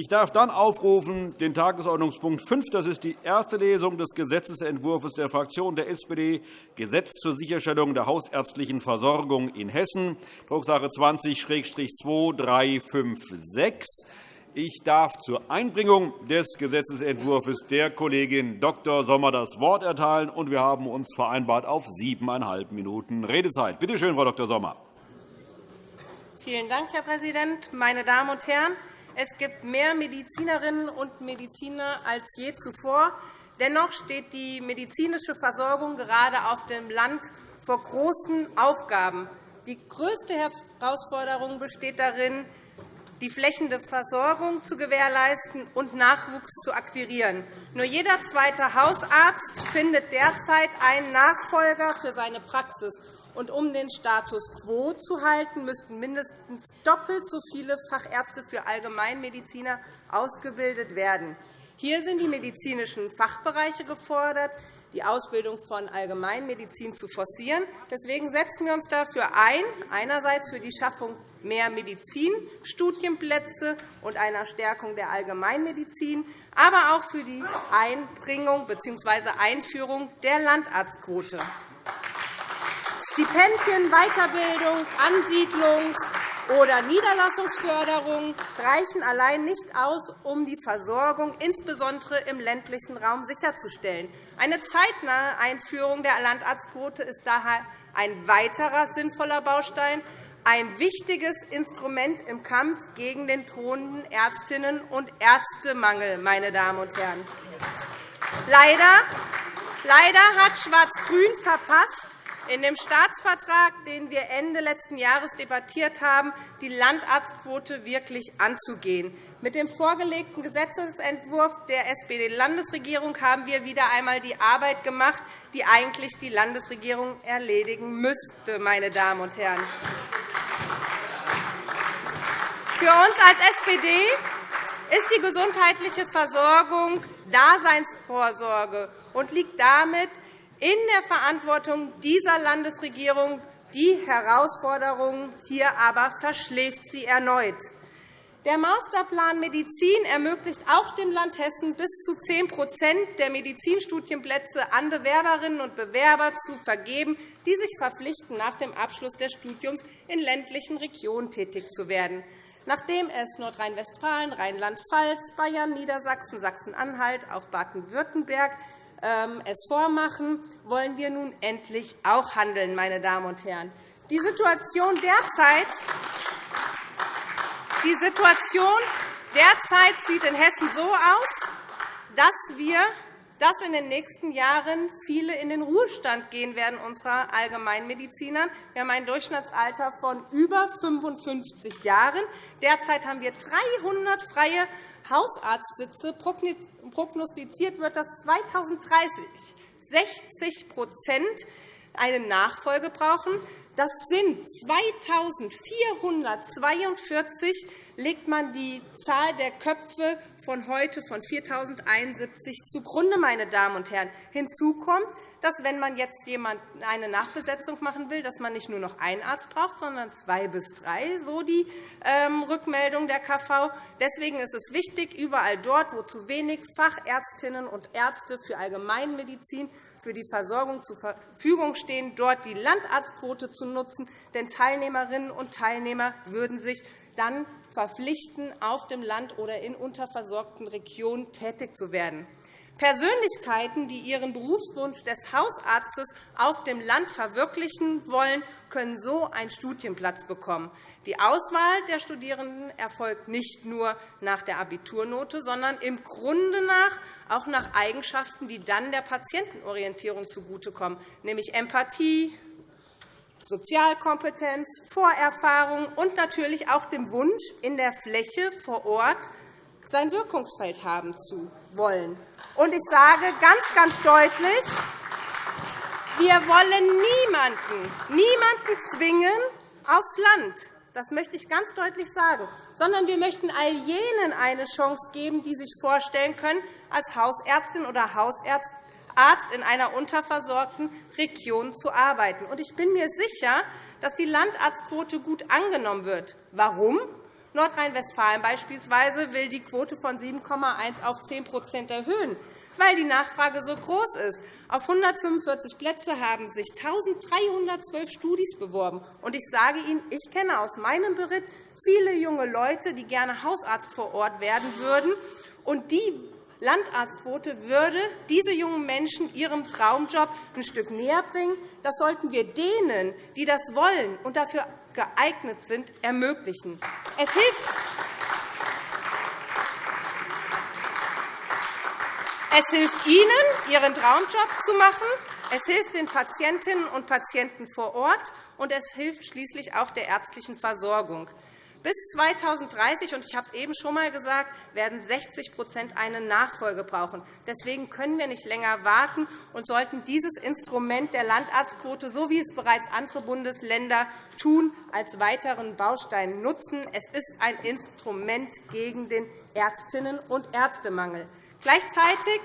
Ich darf dann aufrufen den Tagesordnungspunkt 5. Das ist die erste Lesung des Gesetzentwurfs der Fraktion der SPD, Gesetz zur Sicherstellung der hausärztlichen Versorgung in Hessen, Drucksache 20-2356. Ich darf zur Einbringung des Gesetzentwurfs der Kollegin Dr. Sommer das Wort erteilen. und Wir haben uns vereinbart auf siebeneinhalb Minuten Redezeit. Bitte schön, Frau Dr. Sommer. Vielen Dank, Herr Präsident. Meine Damen und Herren, es gibt mehr Medizinerinnen und Mediziner als je zuvor. Dennoch steht die medizinische Versorgung gerade auf dem Land vor großen Aufgaben. Die größte Herausforderung besteht darin, die flächende Versorgung zu gewährleisten und Nachwuchs zu akquirieren. Nur jeder zweite Hausarzt findet derzeit einen Nachfolger für seine Praxis. Und um den Status quo zu halten, müssten mindestens doppelt so viele Fachärzte für Allgemeinmediziner ausgebildet werden. Hier sind die medizinischen Fachbereiche gefordert, die Ausbildung von Allgemeinmedizin zu forcieren. Deswegen setzen wir uns dafür ein, einerseits für die Schaffung mehr Medizinstudienplätze und einer Stärkung der Allgemeinmedizin, aber auch für die Einbringung bzw. Einführung der Landarztquote. Stipendien, Weiterbildung, Ansiedlungs- oder Niederlassungsförderung reichen allein nicht aus, um die Versorgung insbesondere im ländlichen Raum sicherzustellen. Eine zeitnahe Einführung der Landarztquote ist daher ein weiterer sinnvoller Baustein, ein wichtiges Instrument im Kampf gegen den drohenden Ärztinnen- und Ärztemangel. Meine Damen und Herren. Leider, leider hat Schwarz-Grün verpasst, in dem Staatsvertrag, den wir Ende letzten Jahres debattiert haben, die Landarztquote wirklich anzugehen. Mit dem vorgelegten Gesetzentwurf der SPD-Landesregierung haben wir wieder einmal die Arbeit gemacht, die eigentlich die Landesregierung erledigen müsste. Meine Damen und Herren. Für uns als SPD ist die gesundheitliche Versorgung Daseinsvorsorge und liegt damit in der Verantwortung dieser Landesregierung. Die Herausforderungen hier aber verschläft sie erneut. Der Masterplan Medizin ermöglicht auch dem Land Hessen, bis zu 10% der Medizinstudienplätze an Bewerberinnen und Bewerber zu vergeben, die sich verpflichten, nach dem Abschluss des Studiums in ländlichen Regionen tätig zu werden. Nachdem es Nordrhein-Westfalen, Rheinland-Pfalz, Bayern, Niedersachsen, Sachsen-Anhalt, auch Baden-Württemberg ähm, es vormachen, wollen wir nun endlich auch handeln. Meine Damen und Herren. Die Situation derzeit die Situation derzeit sieht in Hessen so aus, dass wir dass in den nächsten Jahren viele in den Ruhestand gehen werden unserer Allgemeinmediziner. Wir haben ein Durchschnittsalter von über 55 Jahren. Derzeit haben wir 300 freie Hausarztsitze. Prognostiziert wird, dass 2030 60% eine Nachfolge brauchen. Das sind 2.442, legt man die Zahl der Köpfe von heute von 4.071 zugrunde. Meine Damen und Herren. Hinzu kommt, dass, wenn man jetzt eine Nachbesetzung machen will, dass man nicht nur noch einen Arzt braucht, sondern zwei bis drei, so die ähm, Rückmeldung der KV. Deswegen ist es wichtig, überall dort, wo zu wenig Fachärztinnen und Ärzte für Allgemeinmedizin für die Versorgung zur Verfügung stehen, dort die Landarztquote zu nutzen. Denn Teilnehmerinnen und Teilnehmer würden sich dann verpflichten, auf dem Land oder in unterversorgten Regionen tätig zu werden. Persönlichkeiten, die ihren Berufswunsch des Hausarztes auf dem Land verwirklichen wollen, können so einen Studienplatz bekommen. Die Auswahl der Studierenden erfolgt nicht nur nach der Abiturnote, sondern im Grunde nach auch nach Eigenschaften, die dann der Patientenorientierung zugutekommen, nämlich Empathie, Sozialkompetenz, Vorerfahrung und natürlich auch dem Wunsch, in der Fläche vor Ort sein Wirkungsfeld haben zu wollen. Und ich sage ganz, ganz deutlich, wir wollen niemanden, niemanden zwingen aufs Land. Das möchte ich ganz deutlich sagen. Sondern wir möchten all jenen eine Chance geben, die sich vorstellen können, als Hausärztin oder Hausarzt in einer unterversorgten Region zu arbeiten. Ich bin mir sicher, dass die Landarztquote gut angenommen wird. Warum? Nordrhein-Westfalen beispielsweise will die Quote von 7,1 auf 10% erhöhen, weil die Nachfrage so groß ist. Auf 145 Plätze haben sich 1.312 Studis beworben. Und ich sage Ihnen, ich kenne aus meinem Bericht viele junge Leute, die gerne Hausarzt vor Ort werden würden. Und die Landarztquote würde diese jungen Menschen ihrem Traumjob ein Stück näher bringen. Das sollten wir denen, die das wollen und dafür geeignet sind, ermöglichen. Es hilft, Es hilft Ihnen, Ihren Traumjob zu machen. Es hilft den Patientinnen und Patienten vor Ort, und es hilft schließlich auch der ärztlichen Versorgung. Bis 2030, und ich habe es eben schon einmal gesagt, werden 60% eine Nachfolge brauchen. Deswegen können wir nicht länger warten und sollten dieses Instrument der Landarztquote, so wie es bereits andere Bundesländer tun, als weiteren Baustein nutzen. Es ist ein Instrument gegen den Ärztinnen- und Ärztemangel. Gleichzeitig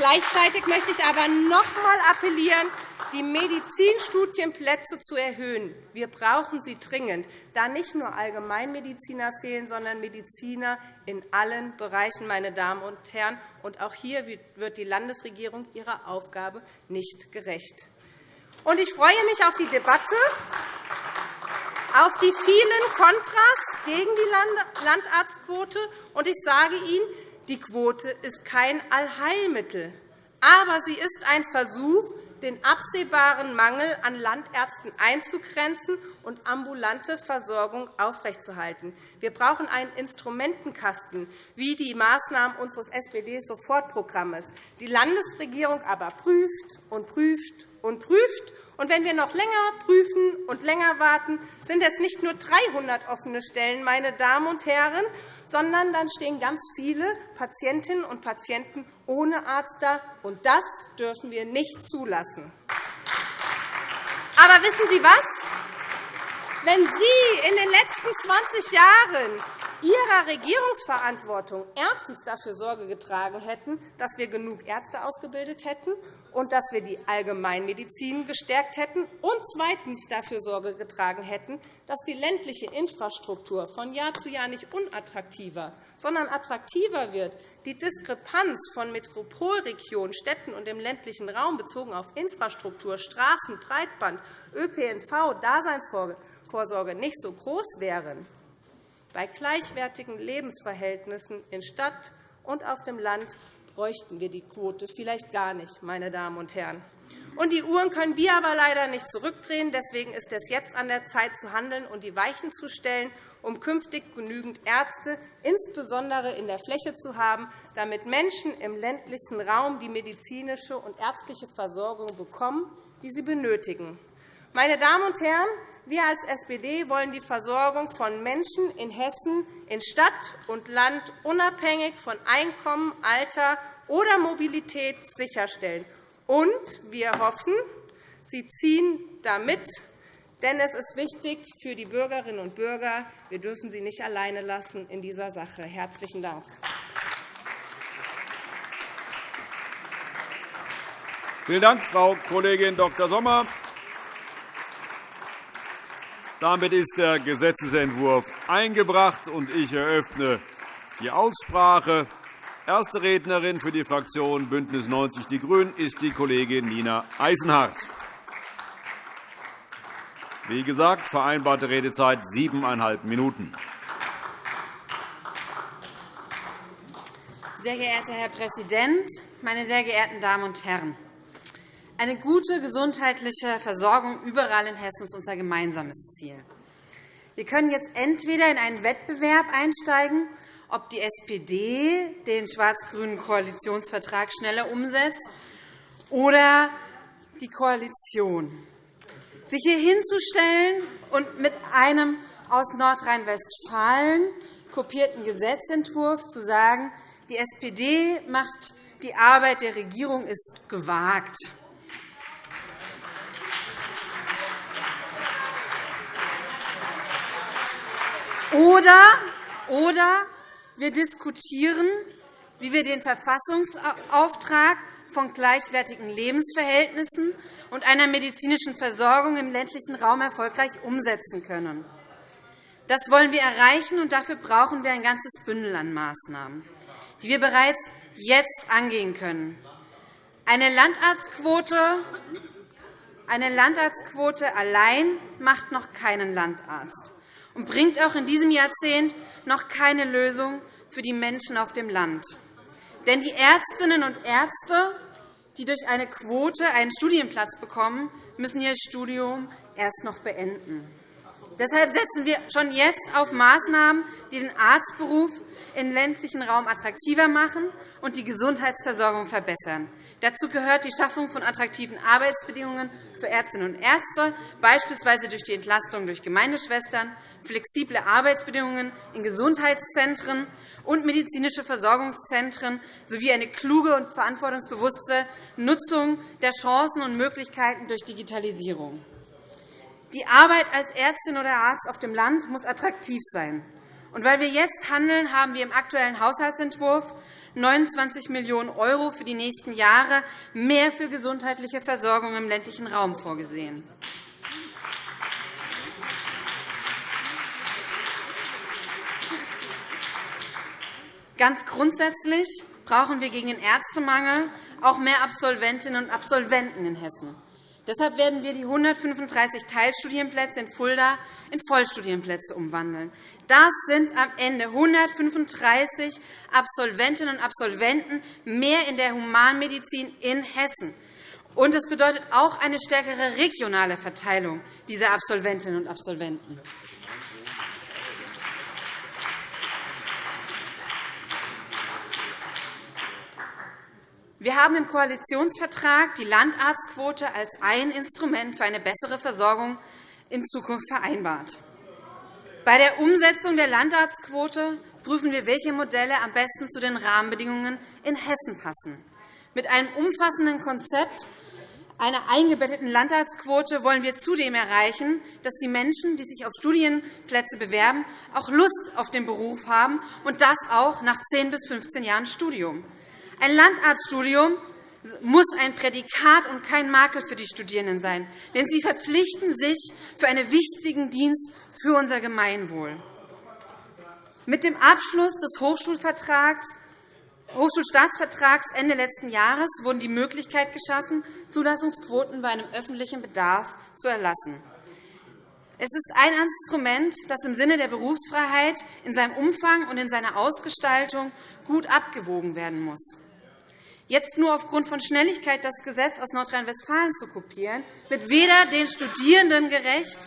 Gleichzeitig möchte ich aber noch einmal appellieren, die Medizinstudienplätze zu erhöhen. Wir brauchen sie dringend, da nicht nur Allgemeinmediziner fehlen, sondern Mediziner in allen Bereichen. Meine Damen und Herren. Und auch hier wird die Landesregierung ihrer Aufgabe nicht gerecht. Und ich freue mich auf die Debatte, auf die vielen Kontras gegen die Landarztquote. Und ich sage Ihnen, die Quote ist kein Allheilmittel. Aber sie ist ein Versuch, den absehbaren Mangel an Landärzten einzugrenzen und ambulante Versorgung aufrechtzuerhalten. Wir brauchen einen Instrumentenkasten, wie die Maßnahmen unseres SPD-Sofortprogramms. Die Landesregierung aber prüft und prüft und prüft. Und wenn wir noch länger prüfen und länger warten, sind es nicht nur 300 offene Stellen, meine Damen und Herren, sondern dann stehen ganz viele Patientinnen und Patienten ohne Arzt da. Und das dürfen wir nicht zulassen. Aber wissen Sie was? Wenn Sie in den letzten 20 Jahren Ihrer Regierungsverantwortung erstens dafür Sorge getragen hätten, dass wir genug Ärzte ausgebildet hätten und dass wir die Allgemeinmedizin gestärkt hätten, und zweitens dafür Sorge getragen hätten, dass die ländliche Infrastruktur von Jahr zu Jahr nicht unattraktiver, sondern attraktiver wird, die Diskrepanz von Metropolregionen, Städten und dem ländlichen Raum bezogen auf Infrastruktur, Straßen, Breitband, ÖPNV, Daseinsvorsorge nicht so groß wären, bei gleichwertigen Lebensverhältnissen in Stadt und auf dem Land bräuchten wir die Quote vielleicht gar nicht, meine Damen und Herren. Und die Uhren können wir aber leider nicht zurückdrehen. Deswegen ist es jetzt an der Zeit, zu handeln und die Weichen zu stellen, um künftig genügend Ärzte, insbesondere in der Fläche, zu haben, damit Menschen im ländlichen Raum die medizinische und ärztliche Versorgung bekommen, die sie benötigen. Meine Damen und Herren, wir als SPD wollen die Versorgung von Menschen in Hessen in Stadt und Land unabhängig von Einkommen, Alter oder Mobilität sicherstellen. Und wir hoffen, Sie ziehen damit, denn es ist wichtig für die Bürgerinnen und Bürger. Wir dürfen sie nicht alleine lassen in dieser Sache. Herzlichen Dank. Vielen Dank, Frau Kollegin Dr. Sommer. Damit ist der Gesetzentwurf eingebracht, und ich eröffne die Aussprache. Erste Rednerin für die Fraktion BÜNDNIS 90 die GRÜNEN ist die Kollegin Nina Eisenhardt. Wie gesagt, vereinbarte Redezeit siebeneinhalb Minuten. Sehr geehrter Herr Präsident, meine sehr geehrten Damen und Herren! Eine gute gesundheitliche Versorgung überall in Hessen ist unser gemeinsames Ziel. Wir können jetzt entweder in einen Wettbewerb einsteigen, ob die SPD den schwarz-grünen Koalitionsvertrag schneller umsetzt, oder die Koalition. Sich hier hinzustellen und mit einem aus Nordrhein-Westfalen kopierten Gesetzentwurf zu sagen, die SPD macht die Arbeit der Regierung ist gewagt. Oder, oder wir diskutieren, wie wir den Verfassungsauftrag von gleichwertigen Lebensverhältnissen und einer medizinischen Versorgung im ländlichen Raum erfolgreich umsetzen können. Das wollen wir erreichen, und dafür brauchen wir ein ganzes Bündel an Maßnahmen, die wir bereits jetzt angehen können. Eine Landarztquote, eine Landarztquote allein macht noch keinen Landarzt und bringt auch in diesem Jahrzehnt noch keine Lösung für die Menschen auf dem Land. Denn die Ärztinnen und Ärzte, die durch eine Quote einen Studienplatz bekommen, müssen ihr Studium erst noch beenden. Deshalb setzen wir schon jetzt auf Maßnahmen, die den Arztberuf im ländlichen Raum attraktiver machen und die Gesundheitsversorgung verbessern. Dazu gehört die Schaffung von attraktiven Arbeitsbedingungen für Ärztinnen und Ärzte, beispielsweise durch die Entlastung durch Gemeindeschwestern, flexible Arbeitsbedingungen in Gesundheitszentren und medizinische Versorgungszentren sowie eine kluge und verantwortungsbewusste Nutzung der Chancen und Möglichkeiten durch Digitalisierung. Die Arbeit als Ärztin oder Arzt auf dem Land muss attraktiv sein. Und weil wir jetzt handeln, haben wir im aktuellen Haushaltsentwurf 29 Millionen € für die nächsten Jahre mehr für gesundheitliche Versorgung im ländlichen Raum vorgesehen. Ganz grundsätzlich brauchen wir gegen den Ärztemangel auch mehr Absolventinnen und Absolventen in Hessen. Deshalb werden wir die 135 Teilstudienplätze in Fulda in Vollstudienplätze umwandeln. Das sind am Ende 135 Absolventinnen und Absolventen mehr in der Humanmedizin in Hessen. Und es bedeutet auch eine stärkere regionale Verteilung dieser Absolventinnen und Absolventen. Wir haben im Koalitionsvertrag die Landarztquote als ein Instrument für eine bessere Versorgung in Zukunft vereinbart. Bei der Umsetzung der Landarztquote prüfen wir, welche Modelle am besten zu den Rahmenbedingungen in Hessen passen. Mit einem umfassenden Konzept einer eingebetteten Landarztquote wollen wir zudem erreichen, dass die Menschen, die sich auf Studienplätze bewerben, auch Lust auf den Beruf haben, und das auch nach 10 bis 15 Jahren Studium. Ein Landarztstudium muss ein Prädikat und kein Makel für die Studierenden sein, denn sie verpflichten sich für einen wichtigen Dienst für unser Gemeinwohl. Mit dem Abschluss des Hochschulvertrags Hochschulstaatsvertrags Ende letzten Jahres wurden die Möglichkeit geschaffen, Zulassungsquoten bei einem öffentlichen Bedarf zu erlassen. Es ist ein Instrument, das im Sinne der Berufsfreiheit in seinem Umfang und in seiner Ausgestaltung gut abgewogen werden muss. Jetzt nur aufgrund von Schnelligkeit das Gesetz aus Nordrhein-Westfalen zu kopieren, wird weder den Studierenden gerecht,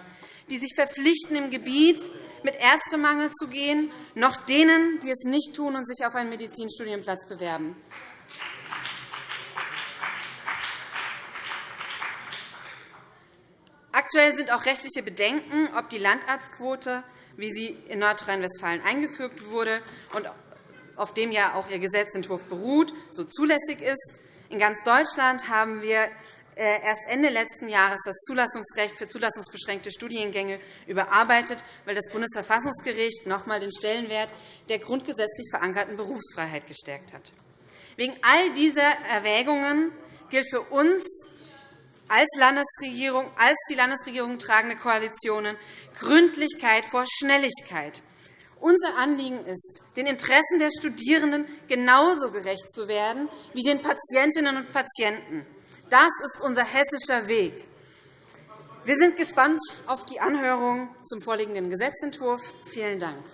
die sich verpflichten, im Gebiet mit Ärztemangel zu gehen, noch denen, die es nicht tun und sich auf einen Medizinstudienplatz bewerben. Aktuell sind auch rechtliche Bedenken, ob die Landarztquote, wie sie in Nordrhein-Westfalen eingefügt wurde, und auf dem ja auch Ihr Gesetzentwurf beruht, so zulässig ist. In ganz Deutschland haben wir äh, erst Ende letzten Jahres das Zulassungsrecht für zulassungsbeschränkte Studiengänge überarbeitet, weil das Bundesverfassungsgericht noch einmal den Stellenwert der grundgesetzlich verankerten Berufsfreiheit gestärkt hat. Wegen all dieser Erwägungen gilt für uns als Landesregierung, als die Landesregierung tragende Koalitionen Gründlichkeit vor Schnelligkeit. Unser Anliegen ist, den Interessen der Studierenden genauso gerecht zu werden wie den Patientinnen und Patienten. Das ist unser hessischer Weg. Wir sind gespannt auf die Anhörung zum vorliegenden Gesetzentwurf. Vielen Dank.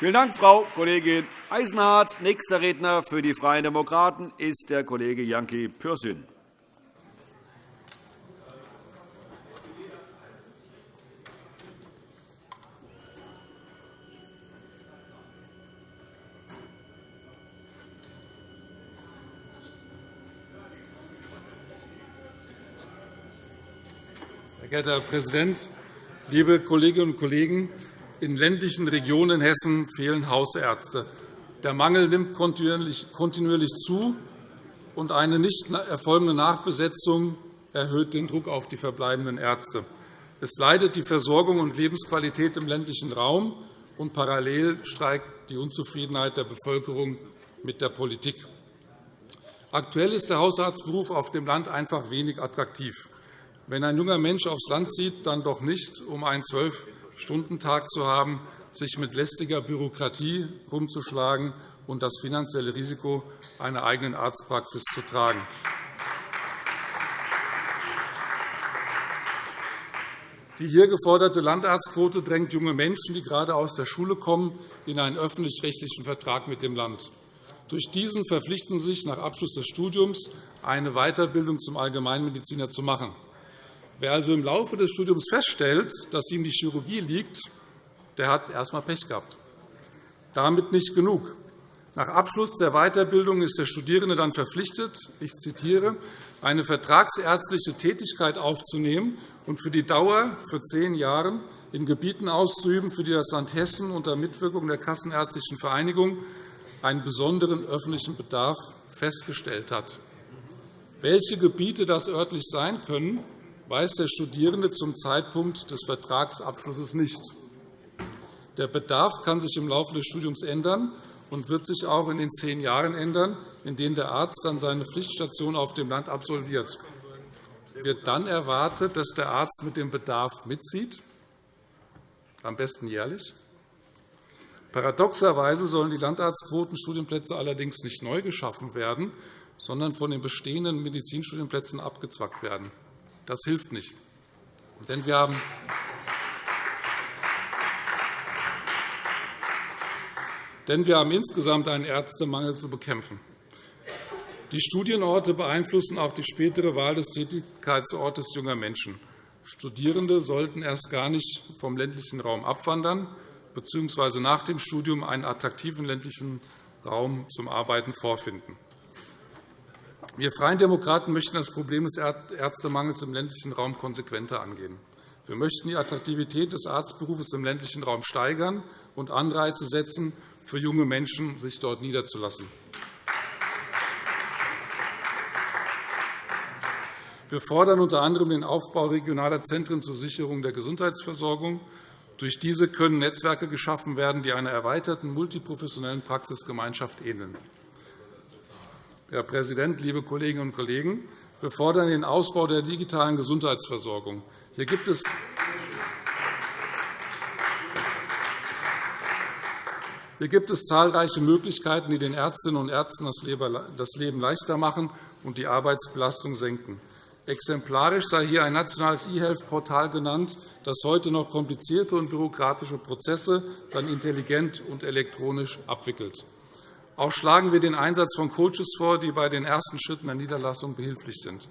Vielen Dank, Frau Kollegin Eisenhardt. Nächster Redner für die Freien Demokraten ist der Kollege Janki Pürsün. Herr Präsident, liebe Kolleginnen und Kollegen! In ländlichen Regionen Hessen fehlen Hausärzte. Der Mangel nimmt kontinuierlich zu, und eine nicht erfolgende Nachbesetzung erhöht den Druck auf die verbleibenden Ärzte. Es leidet die Versorgung und Lebensqualität im ländlichen Raum, und parallel steigt die Unzufriedenheit der Bevölkerung mit der Politik. Aktuell ist der Hausarztberuf auf dem Land einfach wenig attraktiv. Wenn ein junger Mensch aufs Land zieht, dann doch nicht, um einen Zwölf-Stunden-Tag zu haben, sich mit lästiger Bürokratie herumzuschlagen und das finanzielle Risiko einer eigenen Arztpraxis zu tragen. Die hier geforderte Landarztquote drängt junge Menschen, die gerade aus der Schule kommen, in einen öffentlich-rechtlichen Vertrag mit dem Land. Durch diesen verpflichten sich nach Abschluss des Studiums, eine Weiterbildung zum Allgemeinmediziner zu machen. Wer also im Laufe des Studiums feststellt, dass ihm die Chirurgie liegt, der hat erst einmal Pech gehabt. Damit nicht genug. Nach Abschluss der Weiterbildung ist der Studierende dann verpflichtet, ich zitiere, eine vertragsärztliche Tätigkeit aufzunehmen und für die Dauer für zehn Jahre in Gebieten auszuüben, für die das Land Hessen unter Mitwirkung der Kassenärztlichen Vereinigung einen besonderen öffentlichen Bedarf festgestellt hat. Welche Gebiete das örtlich sein können, weiß der Studierende zum Zeitpunkt des Vertragsabschlusses nicht. Der Bedarf kann sich im Laufe des Studiums ändern und wird sich auch in den zehn Jahren ändern, in denen der Arzt dann seine Pflichtstation auf dem Land absolviert. Wird dann erwartet, dass der Arzt mit dem Bedarf mitzieht, am besten jährlich? Paradoxerweise sollen die Landarztquotenstudienplätze allerdings nicht neu geschaffen werden, sondern von den bestehenden Medizinstudienplätzen abgezwackt werden. Das hilft nicht. Denn wir haben denn wir haben insgesamt einen Ärztemangel zu bekämpfen. Die Studienorte beeinflussen auch die spätere Wahl des Tätigkeitsortes junger Menschen. Studierende sollten erst gar nicht vom ländlichen Raum abwandern bzw. nach dem Studium einen attraktiven ländlichen Raum zum Arbeiten vorfinden. Wir Freien Demokraten möchten das Problem des Ärztemangels im ländlichen Raum konsequenter angehen. Wir möchten die Attraktivität des Arztberufs im ländlichen Raum steigern und Anreize setzen, für junge Menschen, sich dort niederzulassen. Wir fordern unter anderem den Aufbau regionaler Zentren zur Sicherung der Gesundheitsversorgung. Durch diese können Netzwerke geschaffen werden, die einer erweiterten multiprofessionellen Praxisgemeinschaft ähneln. Herr Präsident, liebe Kolleginnen und Kollegen! Wir fordern den Ausbau der digitalen Gesundheitsversorgung. Hier gibt es Hier gibt es zahlreiche Möglichkeiten, die den Ärztinnen und Ärzten das Leben leichter machen und die Arbeitsbelastung senken. Exemplarisch sei hier ein nationales E-Health-Portal genannt, das heute noch komplizierte und bürokratische Prozesse dann intelligent und elektronisch abwickelt. Auch schlagen wir den Einsatz von Coaches vor, die bei den ersten Schritten der Niederlassung behilflich sind.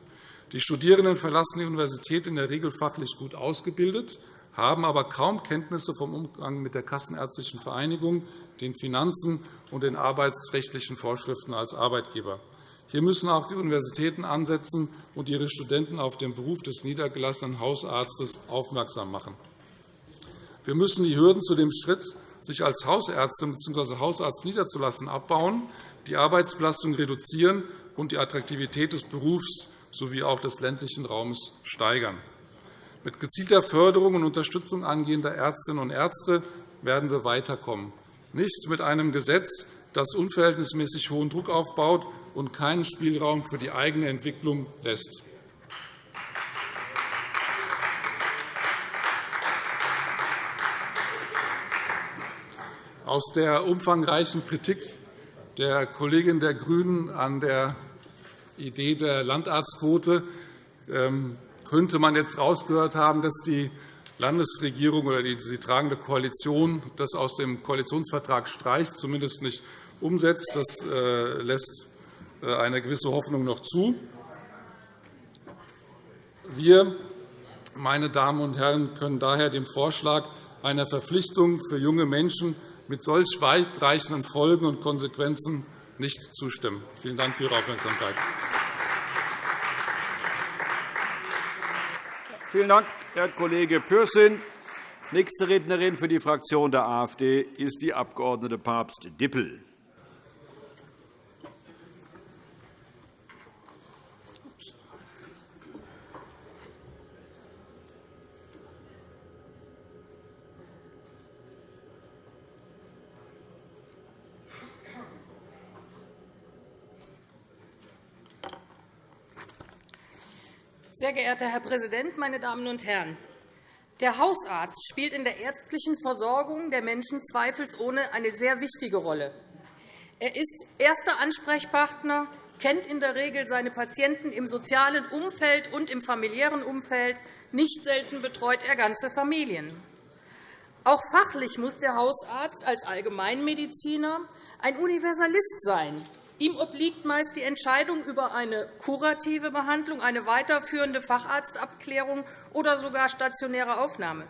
Die Studierenden verlassen die Universität in der Regel fachlich gut ausgebildet, haben aber kaum Kenntnisse vom Umgang mit der Kassenärztlichen Vereinigung, den Finanzen und den arbeitsrechtlichen Vorschriften als Arbeitgeber. Hier müssen auch die Universitäten ansetzen und ihre Studenten auf den Beruf des niedergelassenen Hausarztes aufmerksam machen. Wir müssen die Hürden zu dem Schritt, sich als Hausärztin bzw. Hausarzt niederzulassen, abbauen, die Arbeitsbelastung reduzieren und die Attraktivität des Berufs sowie auch des ländlichen Raums steigern. Mit gezielter Förderung und Unterstützung angehender Ärztinnen und Ärzte werden wir weiterkommen nicht mit einem Gesetz, das unverhältnismäßig hohen Druck aufbaut und keinen Spielraum für die eigene Entwicklung lässt. Aus der umfangreichen Kritik der Kollegin der GRÜNEN an der Idee der Landarztquote ähm, könnte man jetzt herausgehört haben, dass die Landesregierung oder die, tragende Koalition das aus dem Koalitionsvertrag streicht, zumindest nicht umsetzt. Das äh, lässt äh, eine gewisse Hoffnung noch zu. Wir, meine Damen und Herren, können daher dem Vorschlag einer Verpflichtung für junge Menschen mit solch weitreichenden Folgen und Konsequenzen nicht zustimmen. Vielen Dank für Ihre Aufmerksamkeit. Vielen Dank, Herr Kollege Pürsün. Nächste Rednerin für die Fraktion der AfD ist die Abg. Papst-Dippel. Sehr Sehr geehrter Herr Präsident, meine Damen und Herren! Der Hausarzt spielt in der ärztlichen Versorgung der Menschen zweifelsohne eine sehr wichtige Rolle. Er ist erster Ansprechpartner, kennt in der Regel seine Patienten im sozialen Umfeld und im familiären Umfeld. Nicht selten betreut er ganze Familien. Auch fachlich muss der Hausarzt als Allgemeinmediziner ein Universalist sein. Ihm obliegt meist die Entscheidung über eine kurative Behandlung, eine weiterführende Facharztabklärung oder sogar stationäre Aufnahme.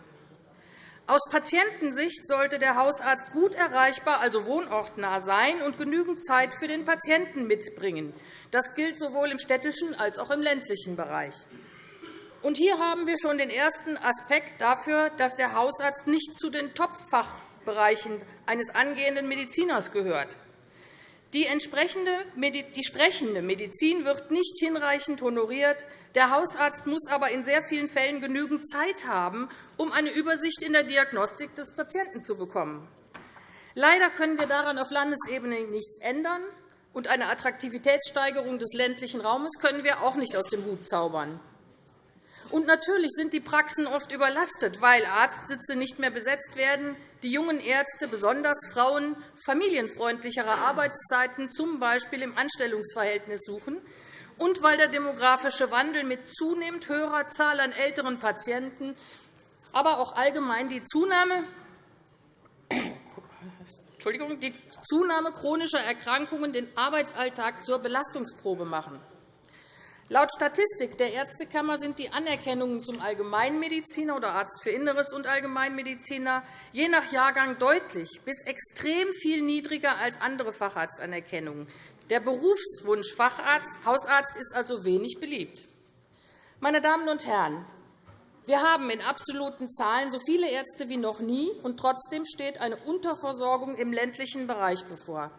Aus Patientensicht sollte der Hausarzt gut erreichbar, also wohnortnah sein und genügend Zeit für den Patienten mitbringen. Das gilt sowohl im städtischen als auch im ländlichen Bereich. Und hier haben wir schon den ersten Aspekt dafür, dass der Hausarzt nicht zu den Top-Fachbereichen eines angehenden Mediziners gehört. Die, entsprechende, die sprechende Medizin wird nicht hinreichend honoriert. Der Hausarzt muss aber in sehr vielen Fällen genügend Zeit haben, um eine Übersicht in der Diagnostik des Patienten zu bekommen. Leider können wir daran auf Landesebene nichts ändern, und eine Attraktivitätssteigerung des ländlichen Raumes können wir auch nicht aus dem Hut zaubern. Und natürlich sind die Praxen oft überlastet, weil Arztsitze nicht mehr besetzt werden, die jungen Ärzte, besonders Frauen, familienfreundlichere Arbeitszeiten, z. B. im Anstellungsverhältnis suchen, und weil der demografische Wandel mit zunehmend höherer Zahl an älteren Patienten, aber auch allgemein die Zunahme Entschuldigung, die Zunahme chronischer Erkrankungen den Arbeitsalltag zur Belastungsprobe machen. Laut Statistik der Ärztekammer sind die Anerkennungen zum Allgemeinmediziner oder Arzt für Inneres und Allgemeinmediziner je nach Jahrgang deutlich bis extrem viel niedriger als andere Facharztanerkennungen. Der Berufswunsch Facharzt, Hausarzt ist also wenig beliebt. Meine Damen und Herren, wir haben in absoluten Zahlen so viele Ärzte wie noch nie, und trotzdem steht eine Unterversorgung im ländlichen Bereich bevor.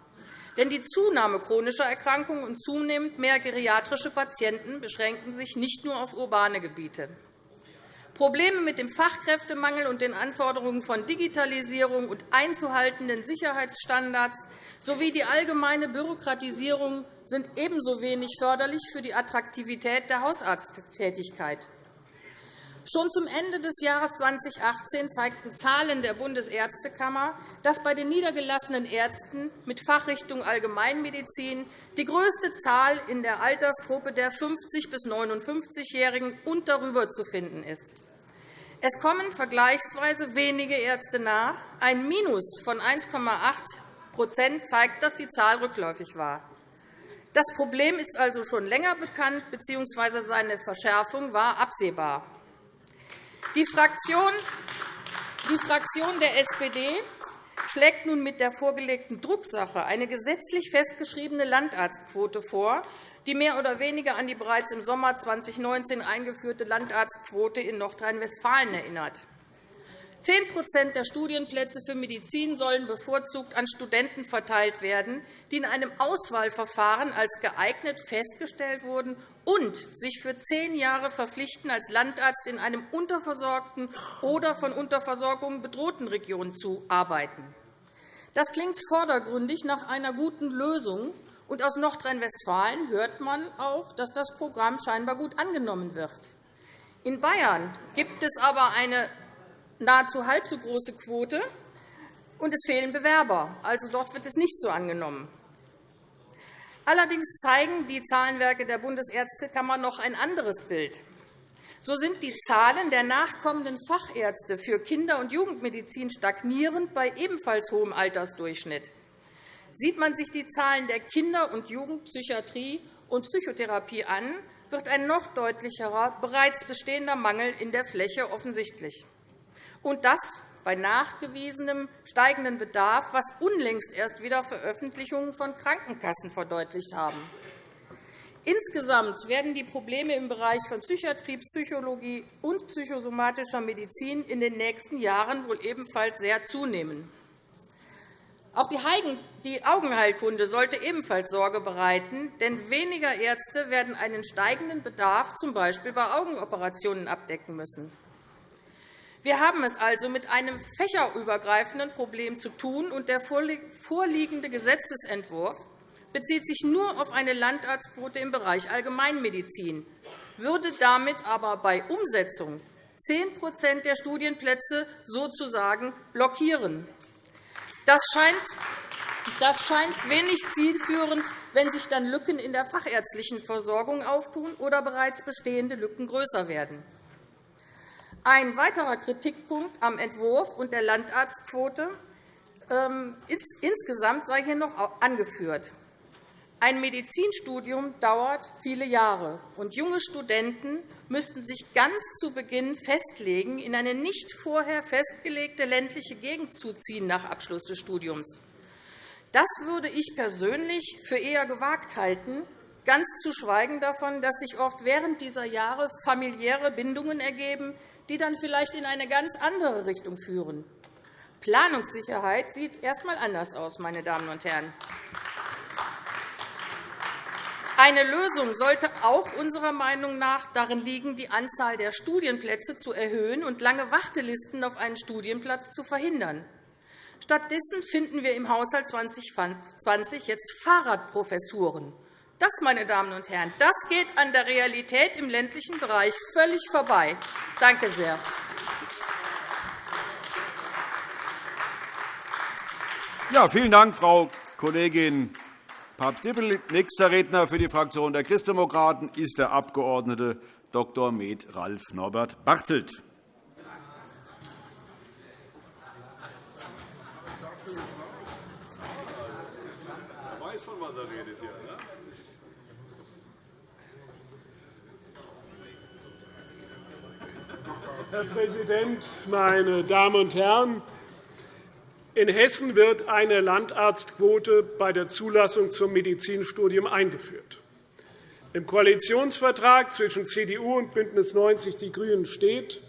Denn die Zunahme chronischer Erkrankungen und zunehmend mehr geriatrische Patienten beschränken sich nicht nur auf urbane Gebiete. Probleme mit dem Fachkräftemangel und den Anforderungen von Digitalisierung und einzuhaltenden Sicherheitsstandards sowie die allgemeine Bürokratisierung sind ebenso wenig förderlich für die Attraktivität der Hausarzttätigkeit. Schon zum Ende des Jahres 2018 zeigten Zahlen der Bundesärztekammer, dass bei den niedergelassenen Ärzten mit Fachrichtung Allgemeinmedizin die größte Zahl in der Altersgruppe der 50- bis 59-Jährigen und darüber zu finden ist. Es kommen vergleichsweise wenige Ärzte nach. Ein Minus von 1,8% zeigt, dass die Zahl rückläufig war. Das Problem ist also schon länger bekannt, bzw. seine Verschärfung war absehbar. Die Fraktion der SPD schlägt nun mit der vorgelegten Drucksache eine gesetzlich festgeschriebene Landarztquote vor, die mehr oder weniger an die bereits im Sommer 2019 eingeführte Landarztquote in Nordrhein-Westfalen erinnert. 10% der Studienplätze für Medizin sollen bevorzugt an Studenten verteilt werden, die in einem Auswahlverfahren als geeignet festgestellt wurden und sich für zehn Jahre verpflichten, als Landarzt in einem unterversorgten oder von Unterversorgung bedrohten Region zu arbeiten. Das klingt vordergründig nach einer guten Lösung, und aus Nordrhein-Westfalen hört man auch, dass das Programm scheinbar gut angenommen wird. In Bayern gibt es aber eine nahezu halb so große Quote, und es fehlen Bewerber. Also dort wird es nicht so angenommen. Allerdings zeigen die Zahlenwerke der Bundesärztekammer noch ein anderes Bild. So sind die Zahlen der nachkommenden Fachärzte für Kinder- und Jugendmedizin stagnierend bei ebenfalls hohem Altersdurchschnitt. Sieht man sich die Zahlen der Kinder- und Jugendpsychiatrie und Psychotherapie an, wird ein noch deutlicherer, bereits bestehender Mangel in der Fläche offensichtlich und das bei nachgewiesenem steigenden Bedarf, was unlängst erst wieder Veröffentlichungen von Krankenkassen verdeutlicht haben. Insgesamt werden die Probleme im Bereich von Psychiatrie, Psychologie und psychosomatischer Medizin in den nächsten Jahren wohl ebenfalls sehr zunehmen. Auch die Augenheilkunde sollte ebenfalls Sorge bereiten, denn weniger Ärzte werden einen steigenden Bedarf z. B. bei Augenoperationen abdecken müssen. Wir haben es also mit einem fächerübergreifenden Problem zu tun, und der vorliegende Gesetzentwurf bezieht sich nur auf eine Landarztquote im Bereich Allgemeinmedizin. würde damit aber bei Umsetzung 10% der Studienplätze sozusagen blockieren. Das scheint, das scheint wenig zielführend, wenn sich dann Lücken in der fachärztlichen Versorgung auftun oder bereits bestehende Lücken größer werden. Ein weiterer Kritikpunkt am Entwurf und der Landarztquote ähm, insgesamt sei hier noch angeführt. Ein Medizinstudium dauert viele Jahre, und junge Studenten müssten sich ganz zu Beginn festlegen, in eine nicht vorher festgelegte ländliche Gegend zu ziehen nach Abschluss des Studiums. Das würde ich persönlich für eher gewagt halten, ganz zu schweigen davon, dass sich oft während dieser Jahre familiäre Bindungen ergeben, die dann vielleicht in eine ganz andere Richtung führen. Planungssicherheit sieht erst einmal anders aus, meine Damen und Herren. Eine Lösung sollte auch unserer Meinung nach darin liegen, die Anzahl der Studienplätze zu erhöhen und lange Wartelisten auf einen Studienplatz zu verhindern. Stattdessen finden wir im Haushalt 2020 jetzt Fahrradprofessuren. Das, meine Damen und Herren, das geht an der Realität im ländlichen Bereich völlig vorbei. Danke sehr. Ja, vielen Dank, Frau Kollegin Papp-Dippel. Nächster Redner für die Fraktion der Christdemokraten ist der Abg. Dr. Med Ralf Norbert Bartelt. Herr Präsident, meine Damen und Herren! In Hessen wird eine Landarztquote bei der Zulassung zum Medizinstudium eingeführt. Im Koalitionsvertrag zwischen CDU und BÜNDNIS 90 die GRÜNEN steht,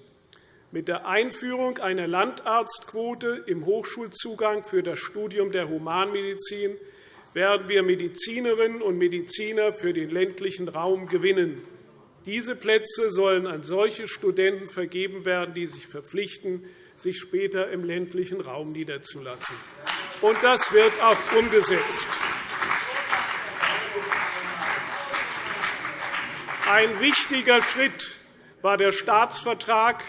mit der Einführung einer Landarztquote im Hochschulzugang für das Studium der Humanmedizin werden wir Medizinerinnen und Mediziner für den ländlichen Raum gewinnen. Diese Plätze sollen an solche Studenten vergeben werden, die sich verpflichten, sich später im ländlichen Raum niederzulassen. Und das wird auch umgesetzt. Ein wichtiger Schritt war der Staatsvertrag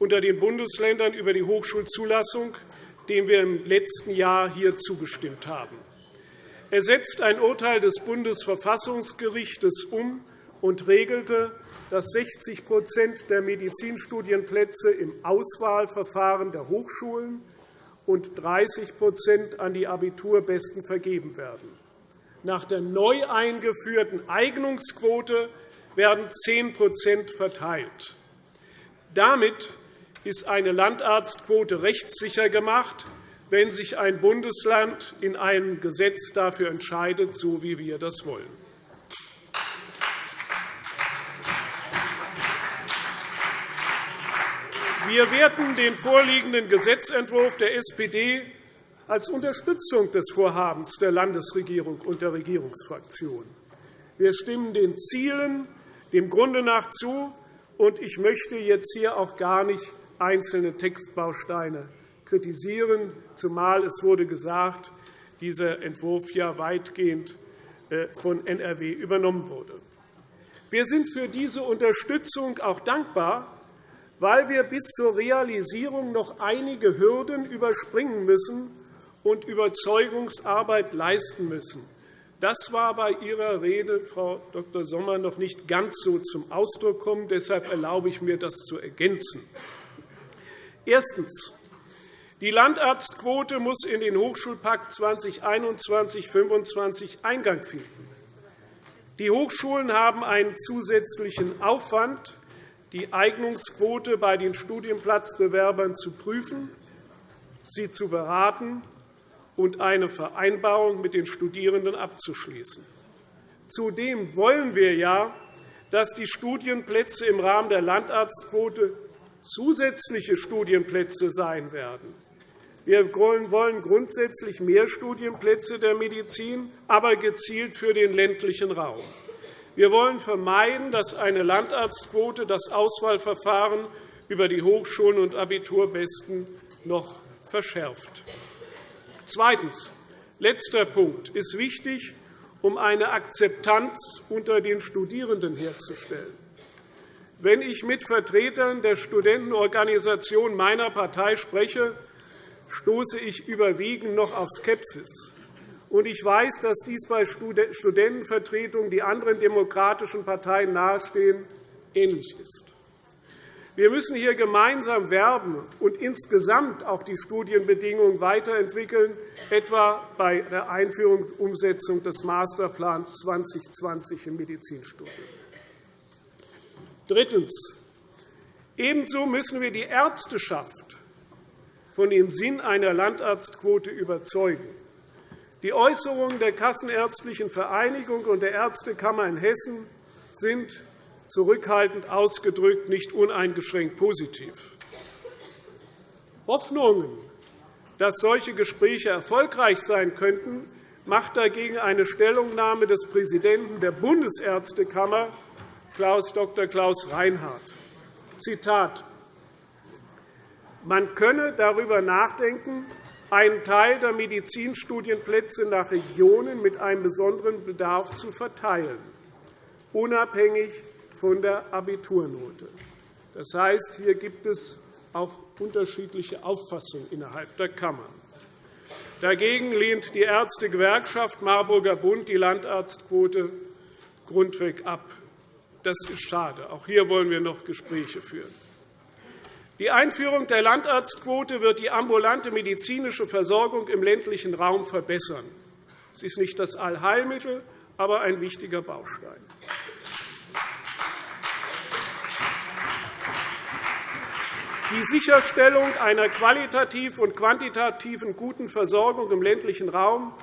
unter den Bundesländern über die Hochschulzulassung, dem wir im letzten Jahr hier zugestimmt haben. Er setzt ein Urteil des Bundesverfassungsgerichts um und regelte, dass 60% der Medizinstudienplätze im Auswahlverfahren der Hochschulen und 30% an die Abiturbesten vergeben werden. Nach der neu eingeführten Eignungsquote werden 10% verteilt. Damit ist eine Landarztquote rechtssicher gemacht, wenn sich ein Bundesland in einem Gesetz dafür entscheidet, so wie wir das wollen. Wir werten den vorliegenden Gesetzentwurf der SPD als Unterstützung des Vorhabens der Landesregierung und der Regierungsfraktionen. Wir stimmen den Zielen dem Grunde nach zu, und ich möchte jetzt hier auch gar nicht einzelne Textbausteine kritisieren, zumal es wurde gesagt, dieser Entwurf ja weitgehend äh, von NRW übernommen wurde. Wir sind für diese Unterstützung auch dankbar, weil wir bis zur Realisierung noch einige Hürden überspringen müssen und Überzeugungsarbeit leisten müssen. Das war bei Ihrer Rede, Frau Dr. Sommer, noch nicht ganz so zum Ausdruck gekommen. Deshalb erlaube ich mir, das zu ergänzen. Erstens. Die Landarztquote muss in den Hochschulpakt 2021-25 Eingang finden. Die Hochschulen haben einen zusätzlichen Aufwand, die Eignungsquote bei den Studienplatzbewerbern zu prüfen, sie zu beraten und eine Vereinbarung mit den Studierenden abzuschließen. Zudem wollen wir ja, dass die Studienplätze im Rahmen der Landarztquote zusätzliche Studienplätze sein werden. Wir wollen grundsätzlich mehr Studienplätze der Medizin, aber gezielt für den ländlichen Raum. Wir wollen vermeiden, dass eine Landarztquote das Auswahlverfahren über die Hochschulen und Abiturbesten noch verschärft. Zweitens. Letzter Punkt ist wichtig, um eine Akzeptanz unter den Studierenden herzustellen. Wenn ich mit Vertretern der Studentenorganisation meiner Partei spreche, stoße ich überwiegend noch auf Skepsis. Und ich weiß, dass dies bei Studentenvertretungen, die anderen demokratischen Parteien nahestehen, ähnlich ist. Wir müssen hier gemeinsam werben und insgesamt auch die Studienbedingungen weiterentwickeln, etwa bei der Einführung und Umsetzung des Masterplans 2020 im Medizinstudium. Drittens. Ebenso müssen wir die Ärzteschaft von dem Sinn einer Landarztquote überzeugen. Die Äußerungen der Kassenärztlichen Vereinigung und der Ärztekammer in Hessen sind zurückhaltend ausgedrückt nicht uneingeschränkt positiv. Hoffnungen, dass solche Gespräche erfolgreich sein könnten, macht dagegen eine Stellungnahme des Präsidenten der Bundesärztekammer, Klaus Dr. Klaus Reinhardt. Zitat Man könne darüber nachdenken, einen Teil der Medizinstudienplätze nach Regionen mit einem besonderen Bedarf zu verteilen, unabhängig von der Abiturnote. Das heißt, hier gibt es auch unterschiedliche Auffassungen innerhalb der Kammer. Dagegen lehnt die Ärztegewerkschaft Marburger Bund die Landarztquote grundweg ab. Das ist schade. Auch hier wollen wir noch Gespräche führen. Die Einführung der Landarztquote wird die ambulante medizinische Versorgung im ländlichen Raum verbessern. Es ist nicht das Allheilmittel, aber ein wichtiger Baustein. Die Sicherstellung einer qualitativ und quantitativen guten Versorgung im ländlichen Raum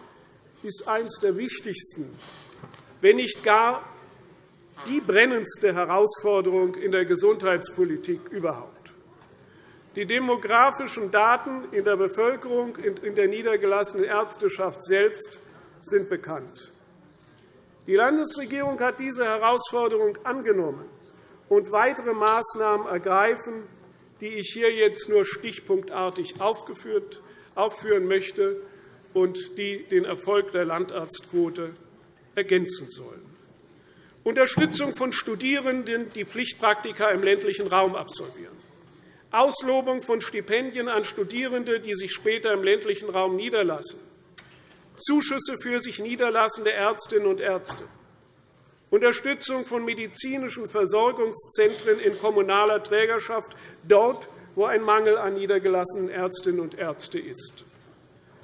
ist eines der wichtigsten, wenn nicht gar die brennendste Herausforderung in der Gesundheitspolitik überhaupt. Die demografischen Daten in der Bevölkerung und in der niedergelassenen Ärzteschaft selbst sind bekannt. Die Landesregierung hat diese Herausforderung angenommen und weitere Maßnahmen ergreifen, die ich hier jetzt nur stichpunktartig aufführen möchte und die den Erfolg der Landarztquote ergänzen sollen. Unterstützung von Studierenden, die Pflichtpraktika im ländlichen Raum absolvieren. Auslobung von Stipendien an Studierende, die sich später im ländlichen Raum niederlassen. Zuschüsse für sich niederlassende Ärztinnen und Ärzte. Unterstützung von medizinischen Versorgungszentren in kommunaler Trägerschaft, dort, wo ein Mangel an niedergelassenen Ärztinnen und Ärzten ist.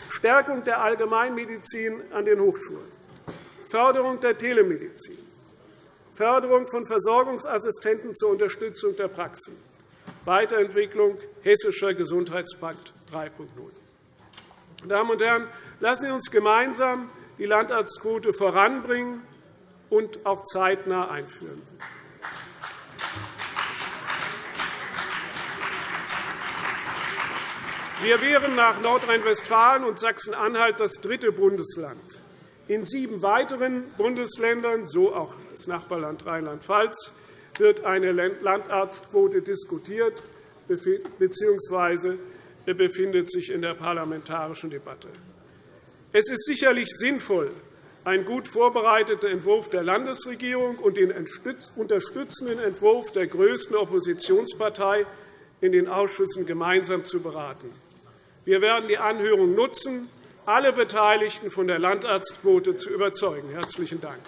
Stärkung der Allgemeinmedizin an den Hochschulen. Förderung der Telemedizin. Förderung von Versorgungsassistenten zur Unterstützung der Praxen. Weiterentwicklung Hessischer Gesundheitspakt 3.0. Meine Damen und Herren, lassen Sie uns gemeinsam die Landarztquote voranbringen und auch zeitnah einführen. Wir wären nach Nordrhein-Westfalen und Sachsen-Anhalt das dritte Bundesland. In sieben weiteren Bundesländern, so auch das Nachbarland Rheinland-Pfalz, wird eine Landarztquote diskutiert bzw. befindet sich in der parlamentarischen Debatte. Es ist sicherlich sinnvoll, einen gut vorbereiteten Entwurf der Landesregierung und den unterstützenden Entwurf der größten Oppositionspartei in den Ausschüssen gemeinsam zu beraten. Wir werden die Anhörung nutzen, alle Beteiligten von der Landarztquote zu überzeugen. – Herzlichen Dank.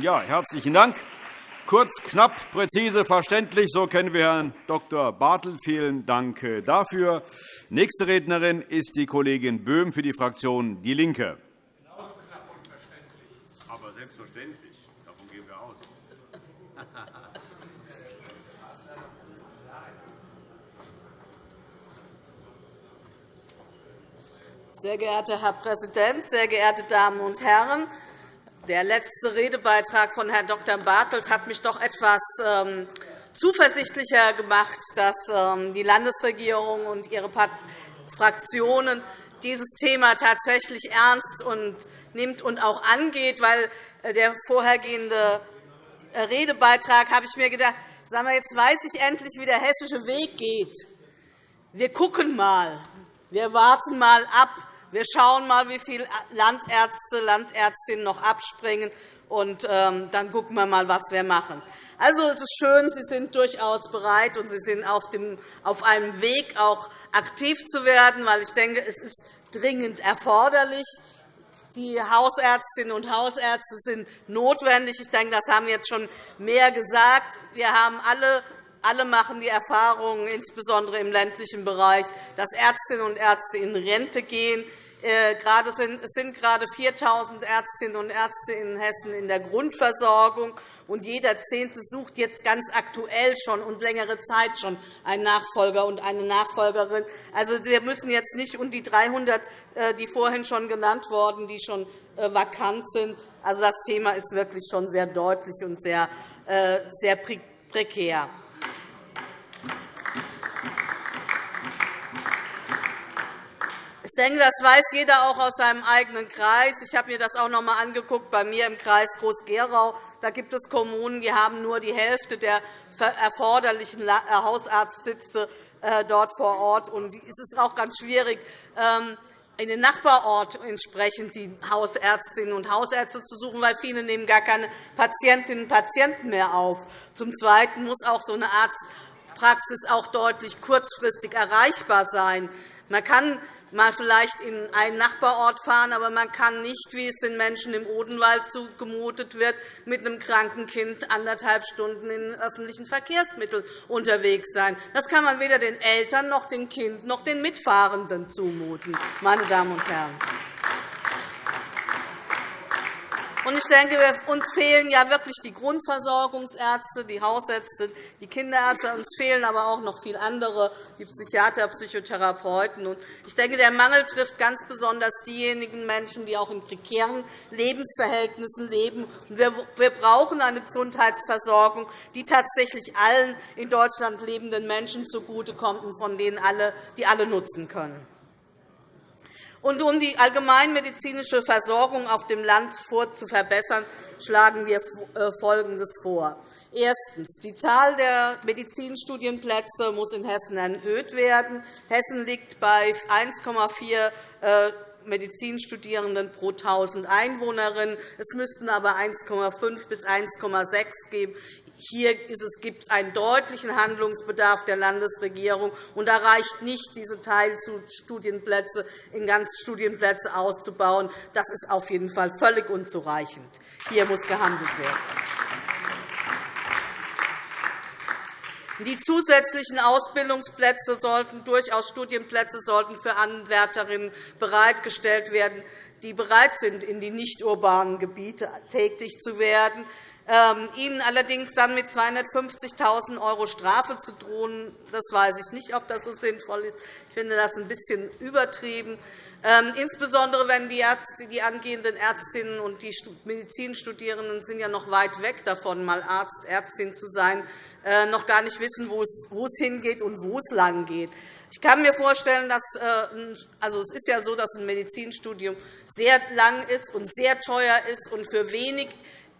Ja, herzlichen Dank. Kurz, knapp, präzise, verständlich. So kennen wir Herrn Dr. Bartel. Vielen Dank dafür. Nächste Rednerin ist die Kollegin Böhm für die Fraktion DIE LINKE. Genauso knapp und verständlich. Aber selbstverständlich. Davon gehen wir aus. Sehr geehrter Herr Präsident, sehr geehrte Damen und Herren! Der letzte Redebeitrag von Herrn Dr. Bartelt hat mich doch etwas ähm, zuversichtlicher gemacht, dass ähm, die Landesregierung und ihre Fraktionen dieses Thema tatsächlich ernst und nimmt und auch angeht, weil äh, der vorhergehende äh, Redebeitrag habe ich mir gedacht, sagen wir, jetzt weiß ich endlich, wie der hessische Weg geht. Wir gucken mal, wir warten mal ab, wir schauen mal, wie viele Landärzte, Landärztinnen noch abspringen. und ähm, dann gucken wir mal, was wir machen. Also, es ist schön, Sie sind durchaus bereit und Sie sind auf, dem, auf einem Weg, auch aktiv zu werden, weil ich denke, es ist dringend erforderlich. Die Hausärztinnen und Hausärzte sind notwendig. Ich denke, das haben jetzt schon mehr gesagt. Wir haben alle alle machen die Erfahrung, insbesondere im ländlichen Bereich, dass Ärztinnen und Ärzte in Rente gehen. Äh, es sind gerade 4.000 Ärztinnen und Ärzte in Hessen in der Grundversorgung und jeder Zehnte sucht jetzt ganz aktuell schon und längere Zeit schon einen Nachfolger und eine Nachfolgerin. Also, wir müssen jetzt nicht um die 300, äh, die vorhin schon genannt wurden, die schon äh, vakant sind. Also, das Thema ist wirklich schon sehr deutlich und sehr, sehr prekär. Denke, das weiß jeder auch aus seinem eigenen Kreis. Ich habe mir das auch noch einmal angeguckt bei mir im Kreis Groß-Gerau. Da gibt es Kommunen, die haben nur die Hälfte der erforderlichen äh, Hausarztsitze äh, dort vor Ort. Und es ist auch ganz schwierig, ähm, in den Nachbarort entsprechend die Hausärztinnen und Hausärzte zu suchen, weil viele nehmen gar keine Patientinnen und Patienten mehr auf. Zum Zweiten muss auch so eine Arztpraxis auch deutlich kurzfristig erreichbar sein. Man kann mal vielleicht in einen Nachbarort fahren, aber man kann nicht, wie es den Menschen im Odenwald zugemutet wird, mit einem kranken Kind anderthalb Stunden in öffentlichen Verkehrsmitteln unterwegs sein. Das kann man weder den Eltern noch dem Kind noch den Mitfahrenden zumuten, meine Damen und Herren. Und ich denke, uns fehlen ja wirklich die Grundversorgungsärzte, die Hausärzte, die Kinderärzte. Uns fehlen aber auch noch viele andere, die Psychiater, Psychotherapeuten. Ich denke, der Mangel trifft ganz besonders diejenigen Menschen, die auch in prekären Lebensverhältnissen leben. Wir brauchen eine Gesundheitsversorgung, die tatsächlich allen in Deutschland lebenden Menschen zugutekommt und von denen alle, die alle nutzen können. Und um die allgemeinmedizinische Versorgung auf dem Land zu verbessern, schlagen wir äh, Folgendes vor. Erstens. Die Zahl der Medizinstudienplätze muss in Hessen erhöht werden. Hessen liegt bei 1,4 äh, Medizinstudierenden pro 1.000 Einwohnerinnen. Es müssten aber 1,5 bis 1,6 geben. Hier gibt es einen deutlichen Handlungsbedarf der Landesregierung. und Da reicht nicht, diese Teilstudienplätze in Ganzstudienplätze auszubauen. Das ist auf jeden Fall völlig unzureichend. Hier muss gehandelt werden. Die zusätzlichen Ausbildungsplätze sollten durchaus Studienplätze sollten für Anwärterinnen bereitgestellt werden, die bereit sind, in die nicht-urbanen Gebiete tätig zu werden. Ähm, Ihnen allerdings dann mit 250.000 € Strafe zu drohen, das weiß ich nicht, ob das so sinnvoll ist. Ich finde das ein bisschen übertrieben. Ähm, insbesondere wenn die, Ärzte, die angehenden Ärztinnen und die Medizinstudierenden sind ja noch weit weg davon, mal Arzt, Ärztin zu sein, äh, noch gar nicht wissen, wo es hingeht und wo es lang geht. Ich kann mir vorstellen, dass äh, also es ist ja so, dass ein Medizinstudium sehr lang ist und sehr teuer ist und für wenig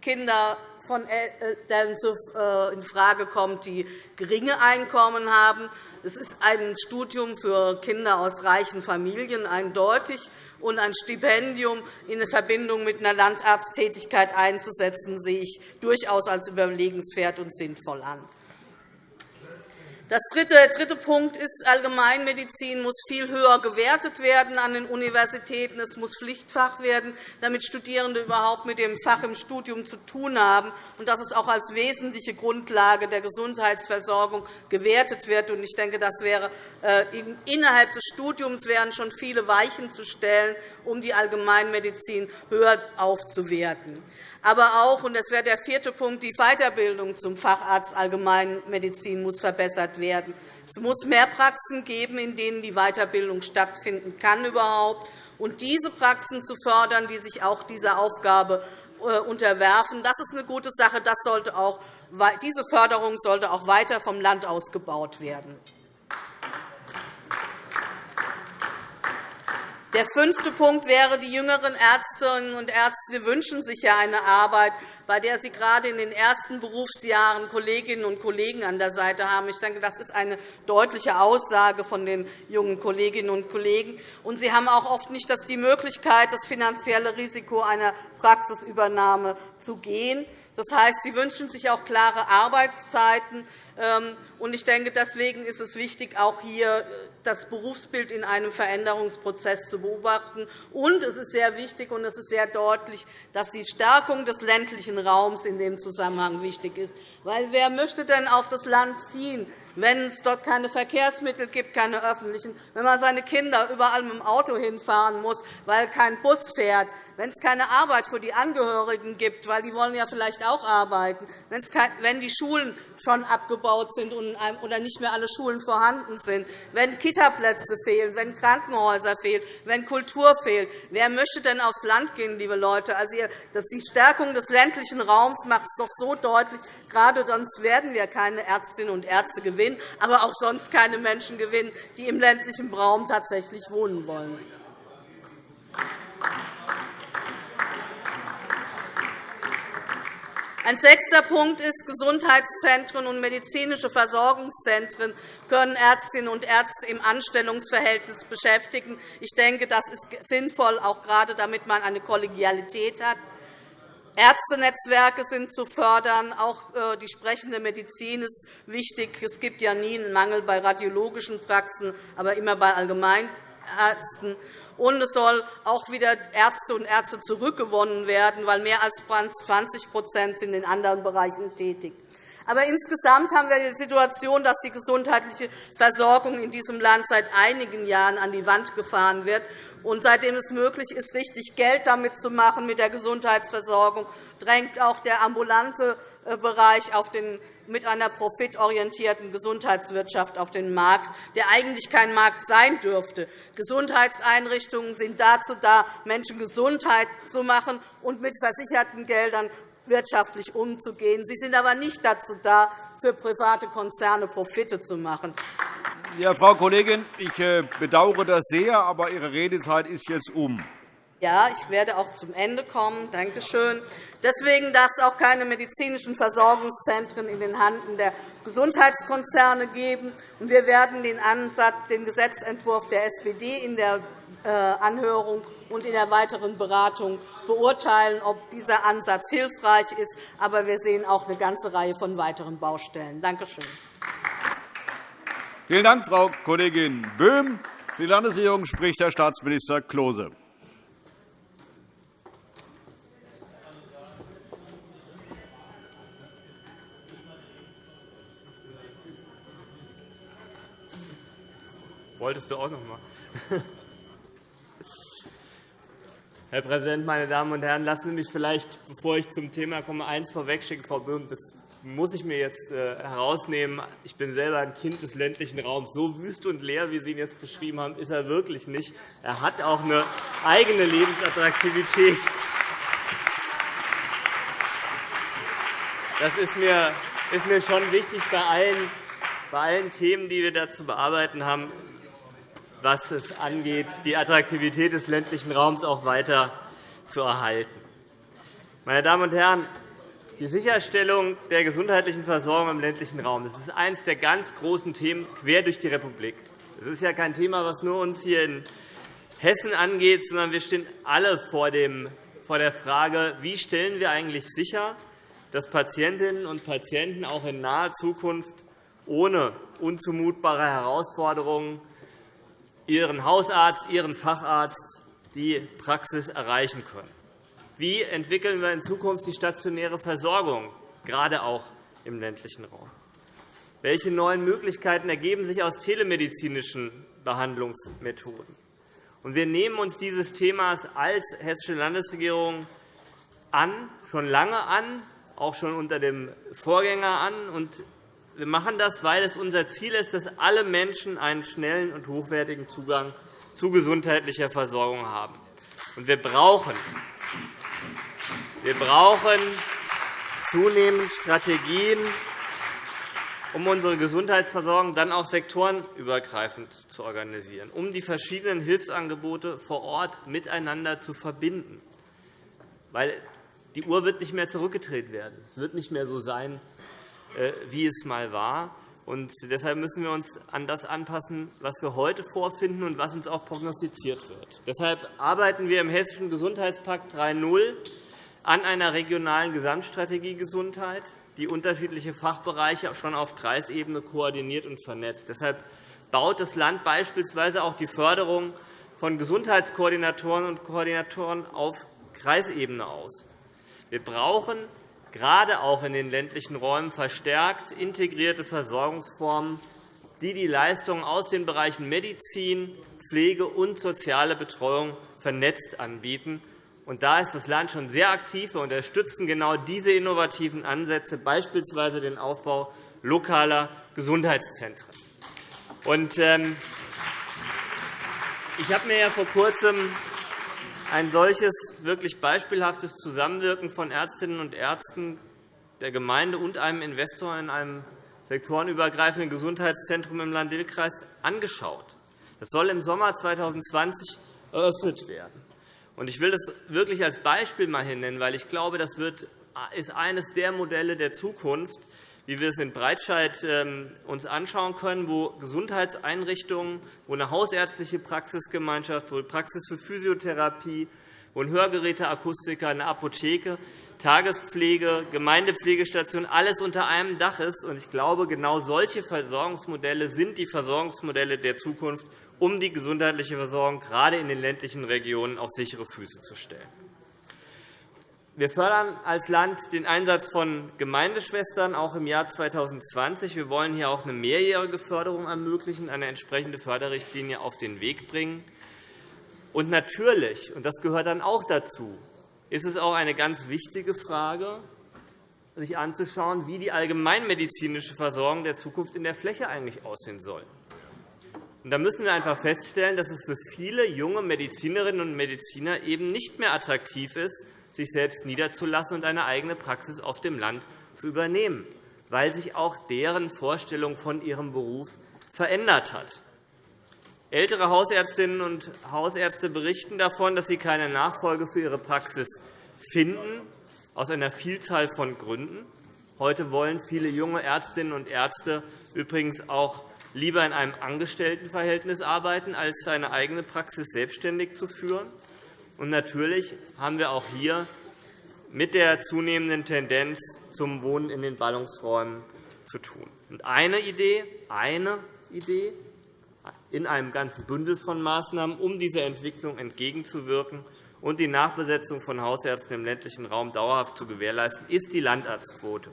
Kinder von Eltern äh, in Frage kommt, die geringe Einkommen haben. Es ist ein Studium für Kinder aus reichen Familien eindeutig. Und ein Stipendium in Verbindung mit einer Landarzttätigkeit einzusetzen, sehe ich durchaus als überlegenswert und sinnvoll an. Der dritte Punkt ist, Allgemeinmedizin muss viel höher gewertet werden an den Universitäten. Es muss Pflichtfach werden, damit Studierende überhaupt mit dem Fach im Studium zu tun haben und dass es auch als wesentliche Grundlage der Gesundheitsversorgung gewertet wird. Ich denke, das wäre, äh, innerhalb des Studiums wären schon viele Weichen zu stellen, um die Allgemeinmedizin höher aufzuwerten aber auch, und das wäre der vierte Punkt, die Weiterbildung zum Facharzt Allgemeinmedizin muss verbessert werden. Es muss mehr Praxen geben, in denen die Weiterbildung stattfinden kann überhaupt. Und diese Praxen zu fördern, die sich auch dieser Aufgabe äh, unterwerfen, das ist eine gute Sache. Das sollte auch, diese Förderung sollte auch weiter vom Land ausgebaut werden. Der fünfte Punkt wäre, die jüngeren Ärztinnen und Ärzte wünschen sich ja eine Arbeit, bei der sie gerade in den ersten Berufsjahren Kolleginnen und Kollegen an der Seite haben. Ich denke, das ist eine deutliche Aussage von den jungen Kolleginnen und Kollegen. Und sie haben auch oft nicht die Möglichkeit, das finanzielle Risiko einer Praxisübernahme zu gehen. Das heißt, sie wünschen sich auch klare Arbeitszeiten. Ähm, ich denke, deswegen ist es wichtig, auch hier das Berufsbild in einem Veränderungsprozess zu beobachten. Und es ist sehr wichtig und es ist sehr deutlich, dass die Stärkung des ländlichen Raums in dem Zusammenhang wichtig ist. Weil wer möchte denn auf das Land ziehen? Wenn es dort keine Verkehrsmittel gibt, keine öffentlichen, wenn man seine Kinder überall mit dem Auto hinfahren muss, weil kein Bus fährt, wenn es keine Arbeit für die Angehörigen gibt, weil die wollen ja vielleicht auch arbeiten, wenn die Schulen schon abgebaut sind oder nicht mehr alle Schulen vorhanden sind, wenn Kitaplätze fehlen, wenn Krankenhäuser fehlen, wenn Kultur fehlt. Wer möchte denn aufs Land gehen, liebe Leute? Also, die Stärkung des ländlichen Raums macht es doch so deutlich. Gerade sonst werden wir keine Ärztinnen und Ärzte gewinnen, aber auch sonst keine Menschen gewinnen, die im ländlichen Raum tatsächlich wohnen wollen. Ein sechster Punkt ist, Gesundheitszentren und medizinische Versorgungszentren können Ärztinnen und Ärzte im Anstellungsverhältnis beschäftigen. Ich denke, das ist sinnvoll, auch gerade damit man eine Kollegialität hat. Ärztenetzwerke sind zu fördern. Auch äh, die sprechende Medizin ist wichtig. Es gibt ja nie einen Mangel bei radiologischen Praxen, aber immer bei Allgemeinärzten und es soll auch wieder Ärzte und Ärzte zurückgewonnen werden, weil mehr als 20 sind in anderen Bereichen tätig. Aber insgesamt haben wir die Situation, dass die gesundheitliche Versorgung in diesem Land seit einigen Jahren an die Wand gefahren wird. Und seitdem es möglich ist, richtig Geld damit zu machen mit der Gesundheitsversorgung, drängt auch der ambulante äh, Bereich auf den mit einer profitorientierten Gesundheitswirtschaft auf den Markt, der eigentlich kein Markt sein dürfte. Gesundheitseinrichtungen sind dazu da, Menschen Gesundheit zu machen und mit versicherten Geldern wirtschaftlich umzugehen. Sie sind aber nicht dazu da, für private Konzerne Profite zu machen. Ja, Frau Kollegin, ich äh, bedauere das sehr, aber Ihre Redezeit ist jetzt um. Ja, ich werde auch zum Ende kommen. Danke schön. Deswegen darf es auch keine medizinischen Versorgungszentren in den Händen der Gesundheitskonzerne geben. Wir werden den, Ansatz, den Gesetzentwurf der SPD in der äh, Anhörung und in der weiteren Beratung beurteilen, ob dieser Ansatz hilfreich ist. Aber wir sehen auch eine ganze Reihe von weiteren Baustellen. Danke schön. Vielen Dank, Frau Kollegin Böhm. Für die Landesregierung spricht Herr Staatsminister Klose. Wolltest du auch noch mal? Herr Präsident, meine Damen und Herren! Lassen Sie mich vielleicht, bevor ich zum Thema komme, eins vorwegschicken, Frau Böhm. Das muss ich mir jetzt äh, herausnehmen. Ich bin selber ein Kind des ländlichen Raums. So wüst und leer, wie Sie ihn jetzt beschrieben haben, ist er wirklich nicht. Er hat auch eine eigene Lebensattraktivität. Das ist mir, ist mir schon wichtig bei allen, bei allen Themen, die wir da zu bearbeiten haben was es angeht, die Attraktivität des ländlichen Raums auch weiter zu erhalten. Meine Damen und Herren, die Sicherstellung der gesundheitlichen Versorgung im ländlichen Raum das ist eines der ganz großen Themen quer durch die Republik. Das ist ja kein Thema, das nur uns hier in Hessen angeht, sondern wir stehen alle vor der Frage, wie stellen wir eigentlich sicher, dass Patientinnen und Patienten auch in naher Zukunft ohne unzumutbare Herausforderungen Ihren Hausarzt, Ihren Facharzt die Praxis erreichen können. Wie entwickeln wir in Zukunft die stationäre Versorgung, gerade auch im ländlichen Raum? Welche neuen Möglichkeiten ergeben sich aus telemedizinischen Behandlungsmethoden? Wir nehmen uns dieses Themas als Hessische Landesregierung an, schon lange an, auch schon unter dem Vorgänger an. Wir machen das, weil es unser Ziel ist, dass alle Menschen einen schnellen und hochwertigen Zugang zu gesundheitlicher Versorgung haben. Wir brauchen, wir brauchen zunehmend Strategien, um unsere Gesundheitsversorgung dann auch sektorenübergreifend zu organisieren, um die verschiedenen Hilfsangebote vor Ort miteinander zu verbinden. Weil die Uhr wird nicht mehr zurückgedreht werden. Es wird nicht mehr so sein, wie es mal war. Und deshalb müssen wir uns an das anpassen, was wir heute vorfinden und was uns auch prognostiziert wird. Deshalb arbeiten wir im Hessischen Gesundheitspakt 3.0 an einer regionalen Gesamtstrategie Gesundheit, die unterschiedliche Fachbereiche schon auf Kreisebene koordiniert und vernetzt. Deshalb baut das Land beispielsweise auch die Förderung von Gesundheitskoordinatoren und Koordinatoren auf Kreisebene aus. Wir brauchen gerade auch in den ländlichen Räumen verstärkt integrierte Versorgungsformen, die die Leistungen aus den Bereichen Medizin, Pflege und soziale Betreuung vernetzt anbieten. Und da ist das Land schon sehr aktiv. Wir unterstützen genau diese innovativen Ansätze, beispielsweise den Aufbau lokaler Gesundheitszentren. Und, ähm, ich habe mir ja vor Kurzem ein solches wirklich beispielhaftes Zusammenwirken von Ärztinnen und Ärzten der Gemeinde und einem Investor in einem sektorenübergreifenden Gesundheitszentrum im Land-Dill-Kreis angeschaut. Das soll im Sommer 2020 eröffnet werden. Ich will das wirklich als Beispiel mal nennen, weil ich glaube, das ist eines der Modelle der Zukunft, wie wir es in Breitscheid ähm, uns anschauen können, wo Gesundheitseinrichtungen, wo eine hausärztliche Praxisgemeinschaft, wo Praxis für Physiotherapie, wo ein Hörgeräteakustiker, eine Apotheke, Tagespflege, Gemeindepflegestation alles unter einem Dach ist. Ich glaube, genau solche Versorgungsmodelle sind die Versorgungsmodelle der Zukunft, um die gesundheitliche Versorgung gerade in den ländlichen Regionen auf sichere Füße zu stellen. Wir fördern als Land den Einsatz von Gemeindeschwestern auch im Jahr 2020. Wir wollen hier auch eine mehrjährige Förderung ermöglichen, eine entsprechende Förderrichtlinie auf den Weg bringen. Und natürlich, und das gehört dann auch dazu, ist es auch eine ganz wichtige Frage, sich anzuschauen, wie die allgemeinmedizinische Versorgung der Zukunft in der Fläche eigentlich aussehen soll. Da müssen wir einfach feststellen, dass es für viele junge Medizinerinnen und Mediziner eben nicht mehr attraktiv ist, sich selbst niederzulassen und eine eigene Praxis auf dem Land zu übernehmen, weil sich auch deren Vorstellung von ihrem Beruf verändert hat. Ältere Hausärztinnen und Hausärzte berichten davon, dass sie keine Nachfolge für ihre Praxis finden, aus einer Vielzahl von Gründen. Heute wollen viele junge Ärztinnen und Ärzte übrigens auch lieber in einem Angestelltenverhältnis arbeiten, als seine eigene Praxis selbstständig zu führen. Und natürlich haben wir auch hier mit der zunehmenden Tendenz zum Wohnen in den Ballungsräumen zu tun. Und eine Idee, eine Idee in einem ganzen Bündel von Maßnahmen, um dieser Entwicklung entgegenzuwirken und die Nachbesetzung von Hausärzten im ländlichen Raum dauerhaft zu gewährleisten, ist die Landarztquote.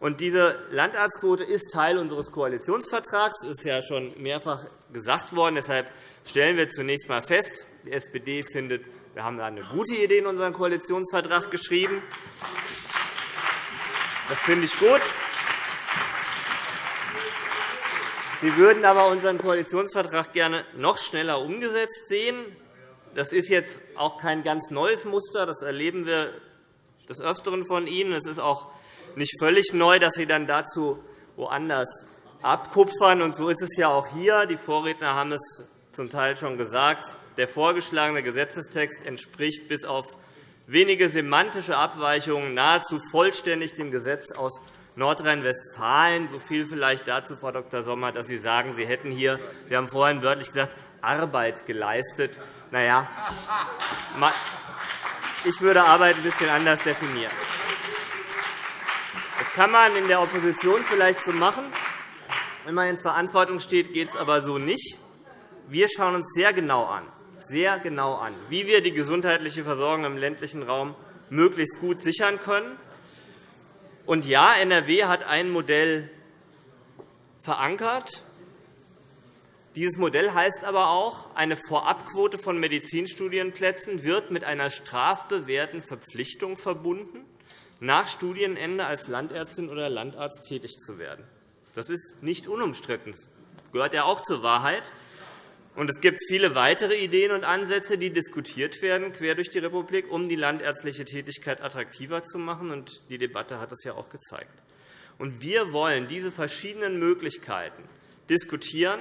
Und diese Landarztquote ist Teil unseres Koalitionsvertrags. Das ist ja schon mehrfach gesagt worden. Deshalb stellen wir zunächst einmal fest, die SPD findet, wir haben eine gute Idee in unseren Koalitionsvertrag geschrieben. Das finde ich gut. Sie würden aber unseren Koalitionsvertrag gerne noch schneller umgesetzt sehen. Das ist jetzt auch kein ganz neues Muster. Das erleben wir des Öfteren von Ihnen. Es ist auch nicht völlig neu, dass Sie dann dazu woanders abkupfern. Und so ist es ja auch hier. Die Vorredner haben es zum Teil schon gesagt. Der vorgeschlagene Gesetzestext entspricht bis auf wenige semantische Abweichungen nahezu vollständig dem Gesetz aus Nordrhein-Westfalen. So viel vielleicht dazu, Frau Dr. Sommer, dass Sie sagen, Sie hätten hier, Sie haben vorhin wörtlich gesagt, Arbeit geleistet. Na ja, ich würde Arbeit ein bisschen anders definieren. Das kann man in der Opposition vielleicht so machen. Wenn man in Verantwortung steht, geht es aber so nicht. Wir schauen uns sehr genau an, sehr genau an, wie wir die gesundheitliche Versorgung im ländlichen Raum möglichst gut sichern können. Und ja, NRW hat ein Modell verankert. Dieses Modell heißt aber auch, eine Vorabquote von Medizinstudienplätzen wird mit einer strafbewährten Verpflichtung verbunden, nach Studienende als Landärztin oder Landarzt tätig zu werden. Das ist nicht unumstritten. Das gehört ja auch zur Wahrheit. Und es gibt viele weitere Ideen und Ansätze, die diskutiert werden, quer durch die Republik, um die landärztliche Tätigkeit attraktiver zu machen. Und die Debatte hat das ja auch gezeigt. Und wir wollen diese verschiedenen Möglichkeiten diskutieren,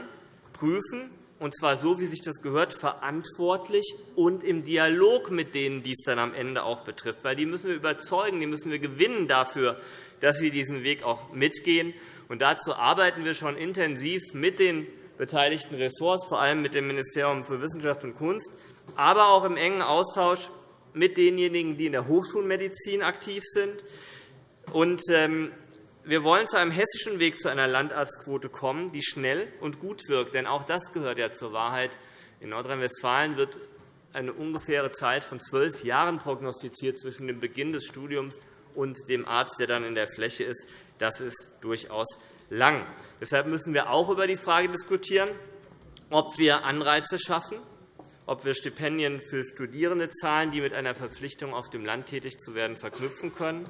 prüfen, und zwar so, wie sich das gehört, verantwortlich und im Dialog mit denen, die es dann am Ende auch betrifft. Weil die müssen wir überzeugen, die müssen wir gewinnen dafür, dass sie diesen Weg auch mitgehen. Und dazu arbeiten wir schon intensiv mit den beteiligten Ressorts, vor allem mit dem Ministerium für Wissenschaft und Kunst, aber auch im engen Austausch mit denjenigen, die in der Hochschulmedizin aktiv sind. Ähm, wir wollen zu einem hessischen Weg zu einer Landarztquote kommen, die schnell und gut wirkt. Denn auch das gehört ja zur Wahrheit. In Nordrhein-Westfalen wird eine ungefähre Zeit von zwölf Jahren prognostiziert zwischen dem Beginn des Studiums und dem Arzt, der dann in der Fläche ist. Das ist durchaus lang. Deshalb müssen wir auch über die Frage diskutieren, ob wir Anreize schaffen, ob wir Stipendien für Studierende zahlen, die mit einer Verpflichtung, auf dem Land tätig zu werden, verknüpfen können.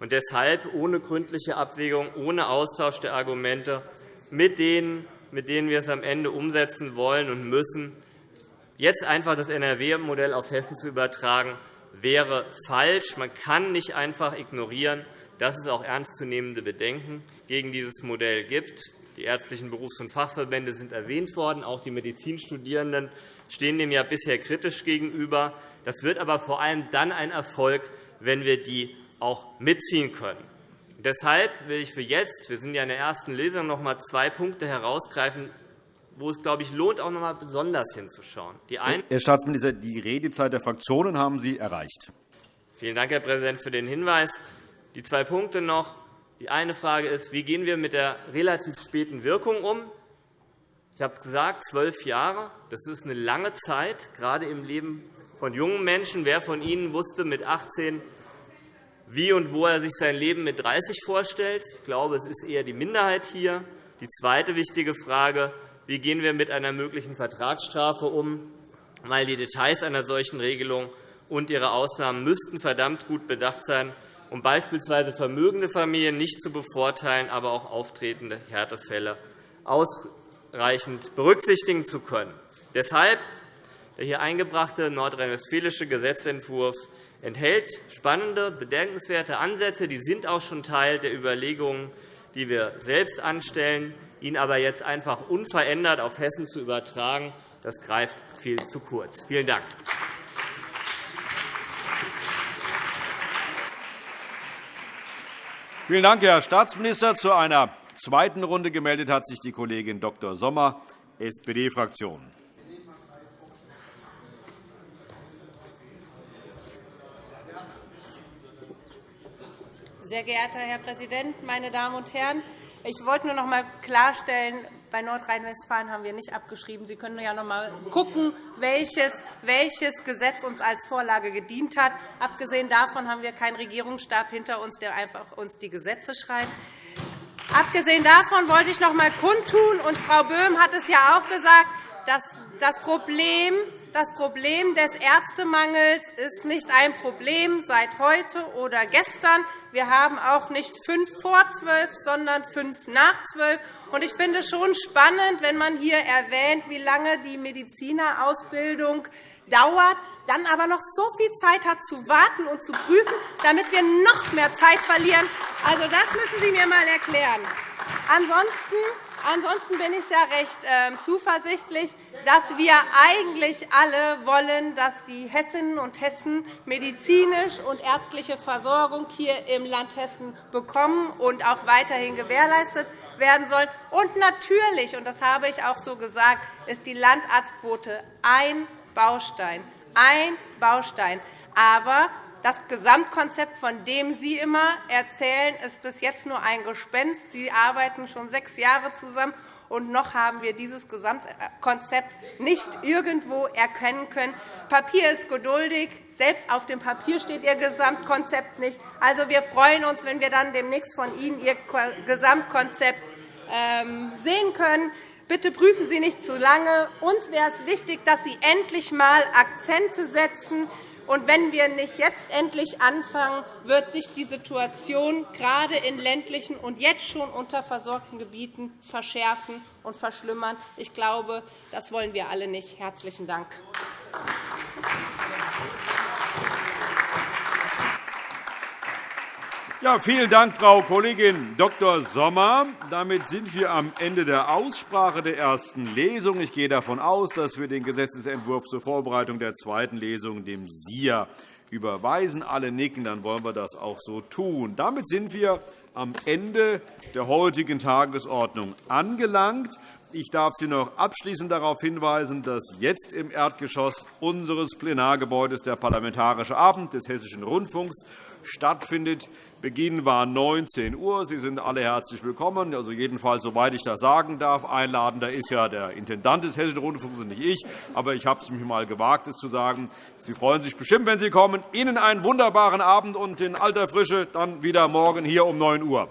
Und deshalb ohne gründliche Abwägung, ohne Austausch der Argumente mit denen, mit denen wir es am Ende umsetzen wollen und müssen, jetzt einfach das NRW-Modell auf Hessen zu übertragen, wäre falsch. Man kann nicht einfach ignorieren, dass es auch ernstzunehmende Bedenken gegen dieses Modell gibt. Die ärztlichen Berufs- und Fachverbände sind erwähnt worden. Auch die Medizinstudierenden stehen dem ja bisher kritisch gegenüber. Das wird aber vor allem dann ein Erfolg, wenn wir die auch mitziehen können. Deshalb will ich für jetzt, wir sind ja in der ersten Lesung, noch einmal zwei Punkte herausgreifen, wo es, glaube ich, lohnt, auch noch einmal besonders hinzuschauen. Die Herr Staatsminister, die Redezeit der Fraktionen haben Sie erreicht. Vielen Dank, Herr Präsident, für den Hinweis. Die zwei Punkte noch. Die eine Frage ist, wie gehen wir mit der relativ späten Wirkung um? Ich habe gesagt, zwölf Jahre. Das ist eine lange Zeit, gerade im Leben von jungen Menschen. Wer von Ihnen wusste mit 18, wie und wo er sich sein Leben mit 30 vorstellt? Ich glaube, es ist eher die Minderheit hier. Die zweite wichtige Frage, wie gehen wir mit einer möglichen Vertragsstrafe um? Weil die Details einer solchen Regelung und ihre Ausnahmen müssten verdammt gut bedacht sein, um beispielsweise vermögende Familien nicht zu bevorteilen, aber auch auftretende Härtefälle ausreichend berücksichtigen zu können. Deshalb der hier eingebrachte nordrhein-westfälische Gesetzentwurf enthält spannende, bedenkenswerte Ansätze. Die sind auch schon Teil der Überlegungen, die wir selbst anstellen. Ihn aber jetzt einfach unverändert auf Hessen zu übertragen, das greift viel zu kurz. Vielen Dank. Vielen Dank, Herr Staatsminister. Zu einer zweiten Runde gemeldet hat sich die Kollegin Dr. Sommer, SPD-Fraktion. Sehr geehrter Herr Präsident, meine Damen und Herren! Ich wollte nur noch einmal klarstellen, bei Nordrhein-Westfalen haben wir nicht abgeschrieben. Sie können ja noch einmal schauen, welches, welches Gesetz uns als Vorlage gedient hat. Abgesehen davon haben wir keinen Regierungsstab hinter uns, der einfach uns die Gesetze schreibt. Abgesehen davon wollte ich noch einmal kundtun, und Frau Böhm hat es ja auch gesagt, dass das Problem, das Problem des Ärztemangels ist nicht ein Problem seit heute oder gestern. Wir haben auch nicht fünf vor zwölf, sondern fünf nach zwölf. Ich finde es schon spannend, wenn man hier erwähnt, wie lange die Medizinerausbildung dauert, dann aber noch so viel Zeit hat, zu warten und zu prüfen, damit wir noch mehr Zeit verlieren. Also, das müssen Sie mir einmal erklären. Ansonsten Ansonsten bin ich ja recht ähm, zuversichtlich, dass wir eigentlich alle wollen, dass die Hessinnen und Hessen medizinisch und ärztliche Versorgung hier im Land Hessen bekommen und auch weiterhin gewährleistet werden soll. Und natürlich, und das habe ich auch so gesagt, ist die Landarztquote ein Baustein. Ein Baustein. Aber das Gesamtkonzept, von dem Sie immer erzählen, ist bis jetzt nur ein Gespenst. Sie arbeiten schon sechs Jahre zusammen, und noch haben wir dieses Gesamtkonzept nicht irgendwo erkennen können. Papier ist geduldig. Selbst auf dem Papier steht Ihr Gesamtkonzept nicht. Also, wir freuen uns, wenn wir dann demnächst von Ihnen Ihr Gesamtkonzept sehen können. Bitte prüfen Sie nicht zu lange. Uns wäre es wichtig, dass Sie endlich einmal Akzente setzen, und wenn wir nicht jetzt endlich anfangen, wird sich die Situation gerade in ländlichen und jetzt schon unterversorgten Gebieten verschärfen und verschlimmern. Ich glaube, das wollen wir alle nicht. – Herzlichen Dank. Ja, vielen Dank, Frau Kollegin Dr. Sommer. Damit sind wir am Ende der Aussprache der ersten Lesung. Ich gehe davon aus, dass wir den Gesetzentwurf zur Vorbereitung der zweiten Lesung dem SIA überweisen. Alle nicken, dann wollen wir das auch so tun. Damit sind wir am Ende der heutigen Tagesordnung angelangt. Ich darf Sie noch abschließend darauf hinweisen, dass jetzt im Erdgeschoss unseres Plenargebäudes der Parlamentarische Abend des Hessischen Rundfunks stattfindet. Beginn war 19 Uhr. Sie sind alle herzlich willkommen. Also jedenfalls, soweit ich das sagen darf. Einladender ist ja der Intendant des Hessischen Rundfunks und nicht ich. Aber ich habe es mir einmal gewagt, es zu sagen. Sie freuen sich bestimmt, wenn Sie kommen. Ihnen einen wunderbaren Abend und in alter Frische dann wieder morgen hier um 9 Uhr.